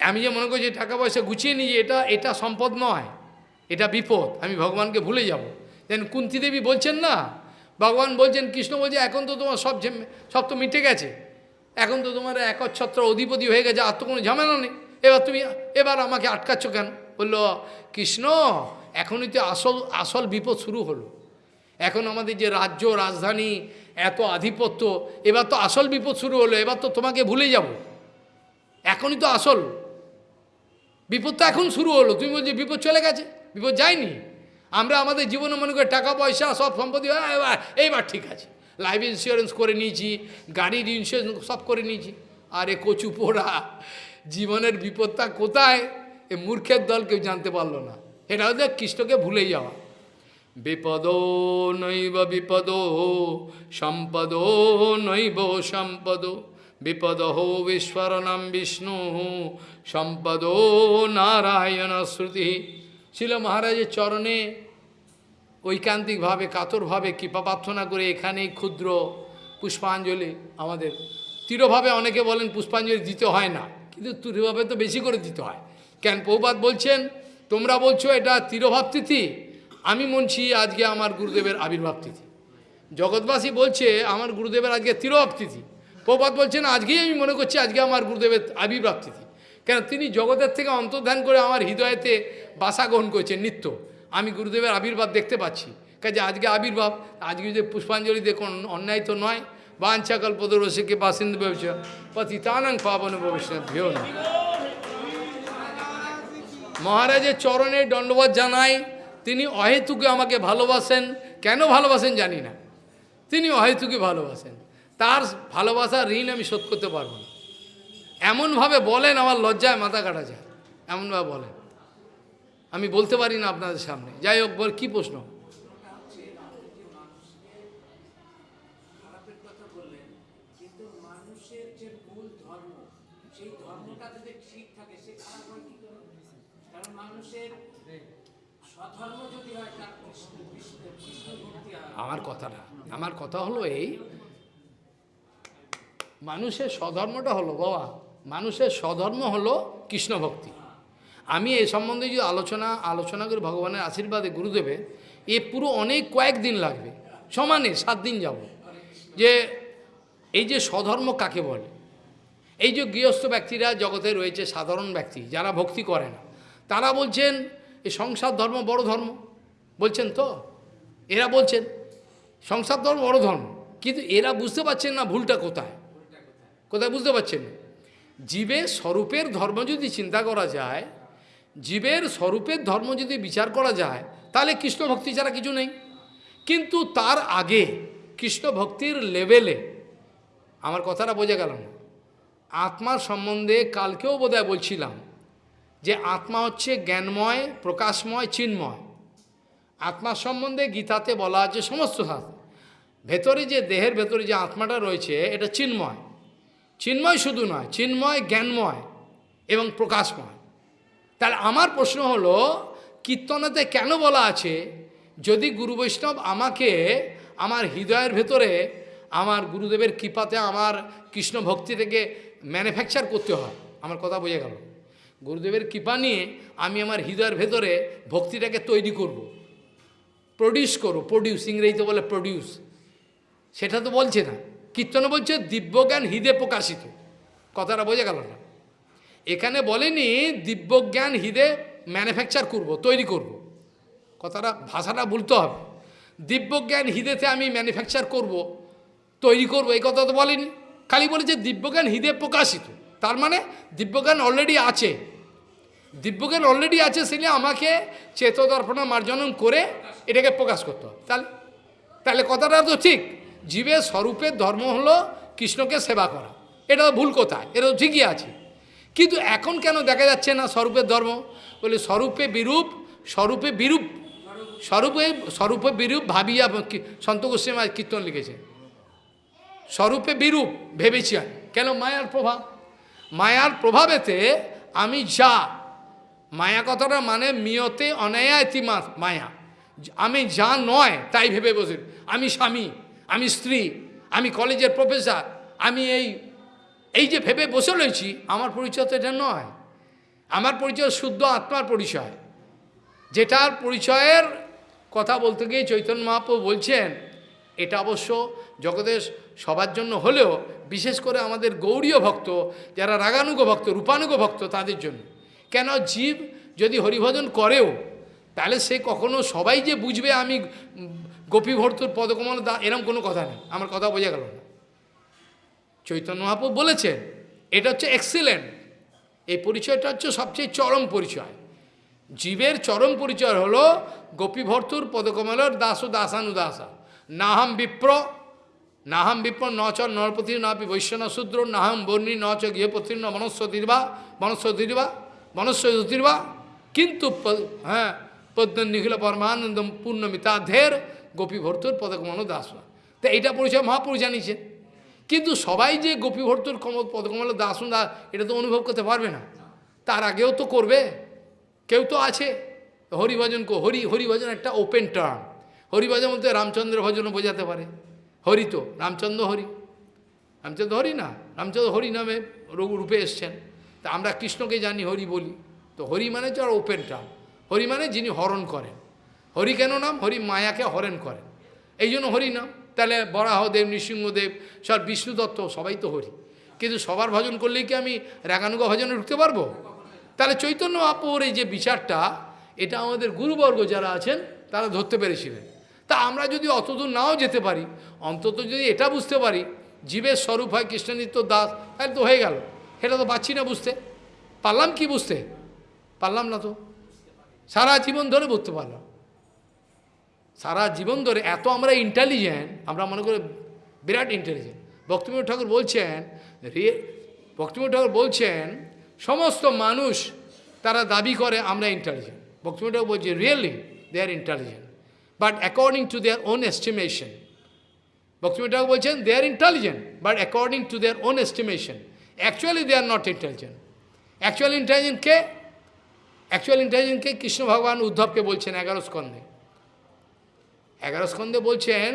আমি যে মনে করছি টাকা পয়সা গুছিয়ে নিয়ে এটা এটা সম্পদ নয়, এটা বিপদ, আমি ভগবানকে ভুলে যাব। যেন কুন্তি দেবী বলছেন না, ভগবান বলছেন, কৃষ্ণ বলছে, এখন তো তোমার সব সব তো মিটে গেছে। এখন তো তোমার একচ্ছত্র অধিপতি হয়ে গেছে, আর তো কোনো ঝামেলা নেই। এবার তুমি, এবার আমাকে আটকাচ্ছ কেন? বলল, কৃষ্ণ, এখনই তো আসল আসল বিপদ শুরু হলো। এখন আমাদের যে রাজ্য, রাজধানী, এত আধিপত্য, এবার তো আসল বিপদ শুরু হলো, এবার তো তোমাকে ভুলে যাব। এখনই তো আসল। বিপদ তো এখন শুরু হলো। তুমি বলছো বিপদ চলে গেছে? বিপদ যায়নি? আমরা আমাদের জীবনে মনে করি টাকা পয়সা সব সম্পত্তি হ্যাঁ, এইবার ঠিক আছে। লাইফ ইন্স্যুরেন্স করে নিয়েছি গাড়ির ইন্স্যুরেন্স সব করে নিয়েছি। আরে কচু পোড়া জীবনের বিপদটা কোথায়? এ মূর্খের দল কেউ জানতে পারল না। এটা হচ্ছে কৃষ্ণকে ভুলে যাওয়া। বিপদ নৈব বিপদ সম্পদ নৈব সম্পদ। বিপদ বিস্ফোরণম বিষ্ণু সম্পদ নারায়ণ শ্রুতি। ছিল মহারাজের চরণে ঐকান্তিকভাবে, কাতরভাবে কৃপা প্রার্থনা করে এখানেই ক্ষুদ্র পুষ্পাঞ্জলি আমাদের। তীরভাবে অনেকে বলেন পুষ্পাঞ্জলি দিতে হয় না, কিন্তু তীরভাবে তো বেশি করে দিতে হয়। কেন পৌপাত বলছেন, তোমরা বলছো এটা তীরভাব তিথি, আমি মনছি আজকে আমার গুরুদেবের আবির্ভাব তিথি। জগৎবাসী বলছে আমার গুরুদেবের আজকে তিরভাব তিথি। পৌপাত বলছেন, আজকেই আমি মনে করছি আজকে আমার গুরুদেবের আবির্ভাব তিথি কেন? তিনি জগতের থেকে অন্তর্ধান করে আমার হৃদয়েতে বাসা গ্রহণ করেছেন নিত্য। আমি গুরুদেবের আবির্ভাব দেখতে পাচ্ছি। কাজে আজকে আবির্ভাব, আজকে যদি পুষ্পাঞ্জলি দেখুন, অন্যায় তো নয়। বাঞ্ছা কল্পদরসিকে বাসিন্দ ভবিষ্য পতিতানং পাবন ভবিষ্যৎ ভেও না মহারাজের চরণে দণ্ডবাদ জানাই, তিনি অহেতুকে আমাকে ভালোবাসেন। কেন ভালোবাসেন জানি না। তিনি অহেতুকে ভালোবাসেন। তার ভালোবাসার ঋণ আমি শোধ করতে পারব না। এমনভাবে বলেন আমার লজ্জায় মাথা কাটা যায়। এমনভাবে বলেন। আমি বলতে পারি না আপনাদের সামনে। যাই হোক বল কী প্রশ্ন? আমার কথাটা আমার কথা হলো এই মানুষের স্বধর্মটা হলো বাবা, মানুষের স্বধর্ম হলো কৃষ্ণ ভক্তি। আমি এই সম্বন্ধে যদি আলোচনা আলোচনা করি ভগবানের আশীর্বাদে গুরুদেবে, এ পুরো অনেক কয়েকদিন লাগবে, সমানে সাত দিন যাব। যে এই যে স্বধর্ম কাকে বলে? এই যে গৃহস্থ ব্যক্তিরা জগতে রয়েছে সাধারণ ব্যক্তি, যারা ভক্তি করে না, তারা বলছেন এই সংসার ধর্ম বড় ধর্ম। বলছেন তো? এরা বলছেন, সংসার ধর্ম বড় ধর্ম। কিন্তু এরা বুঝতে পারছেন না ভুলটা কোথায়। কোথায় বুঝতে পারছেন? জীবের স্বরূপের ধর্ম যদি চিন্তা করা যায়, জীবের স্বরূপের ধর্ম যদি বিচার করা যায়, তাহলে কৃষ্ণ ভক্তি ছাড়া কিছু নেই। কিন্তু তার আগে কৃষ্ণ ভক্তির লেভেলে, আমার কথাটা বোঝা গেল না। আত্মার সম্বন্ধে কালকেও বোধহয় বলছিলাম যে আত্মা হচ্ছে জ্ঞানময়, প্রকাশময়, চিন্ময়। আত্মার সম্বন্ধে গীতাতে বলা আছে সমস্ত শাস্ত্র ভেতরে যে দেহের ভেতরে যে আত্মাটা রয়েছে, এটা চিন্ময়। চিন্ময় শুধু নয়, চিন্ময়, জ্ঞানময় এবং প্রকাশময়। তাহলে আমার প্রশ্ন হলো, কীর্তনেতে কেন বলা আছে, যদি গুরু বৈষ্ণব আমাকে আমার হৃদয়ের ভেতরে, আমার গুরুদেবের কৃপাতে আমার কৃষ্ণ ভক্তি থেকে ম্যানুফ্যাকচার করতে হয়? আমার কথা বোঝা গেল। গুরুদেবের কৃপা নিয়ে আমি আমার হৃদয়ের ভেতরে ভক্তিটাকে তৈরি করব। প্রডিউস করো প্রডিউস ইংরেজিতে বলে প্রডিউস সেটা তো বলছে না। কীর্তনে বলছে, দিব্যজ্ঞান হৃদে প্রকাশিত। কথাটা বোঝা গেল না। এখানে বলেনি, দিব্যজ্ঞান হৃদে ম্যানুফ্যাকচার করব, তৈরি করব। কথাটা, ভাষাটা বলতে হবে। দিব্যজ্ঞান হৃদেতে আমি ম্যানুফ্যাকচার করব, তৈরি করব, এই কথা তো বলেনি। খালি বলেছে, দিব্যজ্ঞান হৃদে প্রকাশিত। তার মানে দিব্যজ্ঞান অলরেডি আছে। দিব্যজ্ঞান অলরেডি আছে সেটা আমাকে চেতদর্পণা মার্জনন করে এটাকে প্রকাশ করতে হবে। তাহলে তাহলে কথাটা তো ঠিক। জীবের স্বরূপের ধর্ম হলো কৃষ্ণকে সেবা করা। এটা ভুল কোথায় এটা ঠিকই আছে। কিন্তু এখন কেন দেখা যাচ্ছে না স্বরূপের ধর্ম? বলে স্বরূপে বিরূপ স্বরূপে বিরূপ, স্বরূপে স্বরূপে বিরূপ ভাবিয়া সন্ত গোস্বামী কীর্তন লিখেছে। স্বরূপে বিরূপ ভেবেছি আমি। কেন? মায়ার প্রভাব মায়ার প্রভাবেতে আমি যা। মায়া কথাটা মানে মিয়তে অনায়া ইতিমা মায়া। আমি যা নয়, তাই ভেবে বসে। আমি স্বামী। আমি স্ত্রী, আমি কলেজের প্রফেসর, আমি এই এই যে ভেবে বসে রয়েছি, আমার পরিচয় তো এটা নয়। আমার পরিচয় শুদ্ধ আত্মার পরিচয়। যেটার পরিচয়ের কথা বলতে গিয়ে চৈতন্য মহাপ্রভু বলছেন, এটা অবশ্য জগতের সবার জন্য হলেও বিশেষ করে আমাদের গৌরীয় ভক্ত, যারা রাগানুগ ভক্ত, রূপানুগ ভক্ত, তাদের জন্য। কেন জীব যদি হরিভজন করেও, তাহলে সে কখনো সবাই যে বুঝবে আমি গোপী ভর্তুর পদকমল দা, এরম কোনো কথা নেই। আমার কথা বোঝা গেল না। চৈতন্য মহাপ্রভু বলেছেন, এটা হচ্ছে এক্সিলেন্ট এই পরিচয়টা হচ্ছে সবচেয়ে চরম পরিচয়। জীবের চরম পরিচয় হলো গোপীভর্তুর পদকমলের দাস দাসানুদাসা। নাহাম বিপ্র নাহাম বিপ্র ন চ নরপতি নাপি বৈশ্যন শূদ্র, নাহাম বর্ণী ন চ গৃহপতি ন মনস্বতীর্বা মনস্বতীর্বা মনস্বতীর্বা কিন্তু হ্যাঁ পদ্ম নিখিল পরমানন্দ পূর্ণমিতাধের গোপীভর্তুর পদকমল দাস তা এইটা পরিচয় মহাপুরুষ জানিয়েছেন কিন্তু সবাই যে গোপীভর্তুর কম পদকমল দাস দা এটা তো অনুভব করতে পারবে না। তার আগেও তো করবে। কেউ তো আছে। হরিভজন হরি হরিভজন একটা ওপেন টার্ম হরিভজন বলতে রামচন্দ্র ভজনও বোঝাতে পারে। হরি তো, রামচন্দ্র হরি। রামচন্দ্র হরি না, রামচন্দ্র হরি নামে রূপে এসছেন। তা আমরা কৃষ্ণকে জানি হরি বলি। তো হরি মানে তো আর ওপেন টার্ম হরি মানে যিনি হরণ করেন। হরি কেন নাম? হরি মায়াকে হরণ করেন। এই জন্য হরি নাম। তাহলে বরাহদেব, নৃসিংহদেব, সব বিষ্ণু দত্ত, সবাই তো হরি। কিন্তু সবার ভজন করলেই কি আমি রাগানুগা ভজনে ঢুকতে পারব? তাহলে চৈতন্য আপুর এই যে বিচারটা, এটা আমাদের গুরুবর্গ যারা আছেন, তারা ধরতে পেরেছিলেন। তা আমরা যদি অতদূর নাও যেতে পারি, অন্তত যদি এটা বুঝতে পারি, জীবের স্বরূপ হয় কৃষ্ণনিত্য দাস, তাহলে তো হয়ে গেল। সেটা তো পাচ্ছি না বুঝতে। পারলাম কি বুঝতে? পারলাম না তো। সারা জীবন ধরে বুঝতে পারলাম। সারা জীবন ধরে এত আমরা ইন্টেলিজেন্ট আমরা মনে করি বিরাট ইন্টেলিজেন্ট ভক্তিময় ঠাকুর বলছেন, রে ভক্তিময় ঠাকুর বলছেন, সমস্ত মানুষ তারা দাবি করে আমরা ইন্টেলিজেন্ট ভক্তিময় ঠাকুর বলছে really they are intelligent but according to their own estimation Bhaktimoy Thakur বলছেন they are intelligent but according to their own estimation actually they are not intelligent actual intelligent K? Actual ইন্টেলিজেন্টকে কৃষ্ণ ভগবান উদ্ধবকে বলছেন, এগারো স্কন্ধে। এগারো স্কন্ধে বলছেন,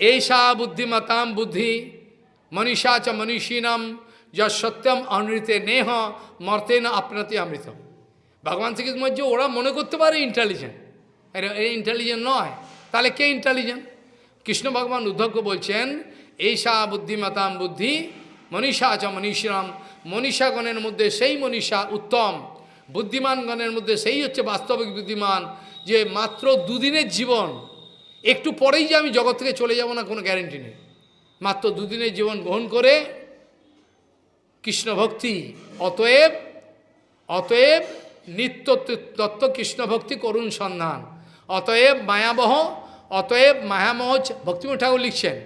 এইসা বুদ্ধিমতাম বুদ্ধি, মনীষা চ মনীষীনাম যা সত্যম অনৃতে নেহ, মর্তে না আপনাতে অমৃতম। ভগবান শ্রীকৃষ্ণ বলছে, ওরা মনে করতে পারে ইন্টেলিজেন্ট এই ইন্টেলিজেন্ট নয়। তাহলে কে ইন্টেলিজেন্ট কৃষ্ণ ভগবান উদ্ধবকে বলছেন, এইসা বুদ্ধিমতাম বুদ্ধি, মনীষা চ মনীষীরাম মনীষাগণের মধ্যে সেই মনীষা উত্তম, বুদ্ধিমানগণের মধ্যে সেই হচ্ছে বাস্তবিক বুদ্ধিমান। যে মাত্র দুদিনের জীবন, একটু পরেই যে আমি জগৎ থেকে চলে যাব না কোনো গ্যারেন্টি নেই। মাত্র দুদিনের জীবন গ্রহণ করে কৃষ্ণ ভক্তি অতএব অতএব নিত্য তত্ত্ব কৃষ্ণ ভক্তি করুণ সন্ধান। অতএব মায়াবহ, অতএব মায়ামহ ভক্তিময় ঠাকুর লিখছেন।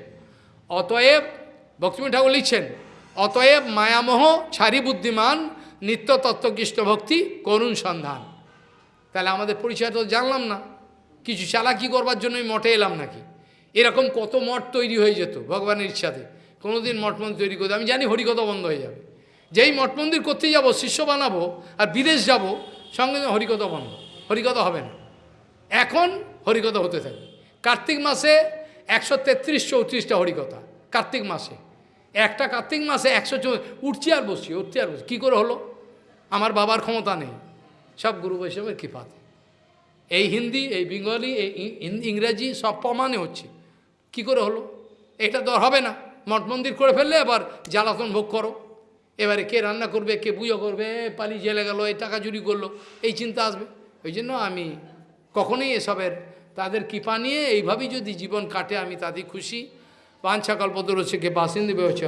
অতএব ভক্তিময় ঠাকুর লিখছেন, অতএব মায়ামহ ছাড়ি বুদ্ধিমান, নিত্য তত্ত্ব কৃষ্ণ ভক্তি করুণ সন্ধান। তাহলে আমাদের পরিচয় তো জানলাম না। কিছু চালাকি করবার জন্যই মঠে এলাম নাকি? এরকম কত মঠ তৈরি হয়ে যেত ভগবানের ইচ্ছাতে। কোনোদিন মঠ মন্দির তৈরি করতে আমি জানি হরিকথা বন্ধ হয়ে যাবে। যেই মঠ মন্দির করতে যাব, শিষ্য বানাবো আর বিদেশ যাব, সঙ্গে সঙ্গে হরিকথা বন্ধ। হরিকথা হবে না। এখন হরিকথা হতে থাকে কার্তিক মাসে একশো তেত্রিশ চৌত্রিশটা হরিকথা। কার্তিক মাসে। একটা কার্তিক মাসে একশো চৌ- উঠছি আর বসছি, উঠছি আর বসছি। কী করে হলো? আমার বাবার ক্ষমতা নেই। সব গুরু বৈষ্ণবের কৃপাতে এই হিন্দি, এই বেঙ্গলি, এই ইংরেজি সব প্রমাণে হচ্ছে। কি করে হলো? এটা তো হবে না। মঠ মন্দির করে ফেললে এবার জ্বালাতন ভোগ করো। এবারে কে রান্না করবে, কে পুজো করবে পালি জেলে গেল এই টাকা চুরি করল, এই চিন্তা আসবে। ওই জন্য আমি কখনোই এসবের তাদের কৃপা নিয়ে এইভাবেই যদি জীবন কাটে, আমি তাদের খুশি। পাঞ্চা কল্পতরুষে কে বাসিন্দে বেচ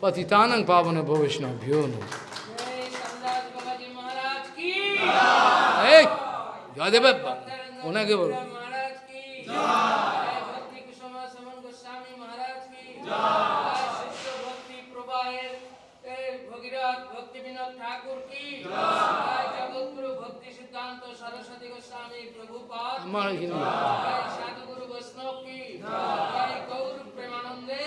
পতিতানং পাবনে ভবিষ্ণব ভিও নমঃ। এই জয়দেব ওনাকে বলো আমার এখানে সাধুগুরু বৈষ্ণব কি গৌর প্রেমানন্দে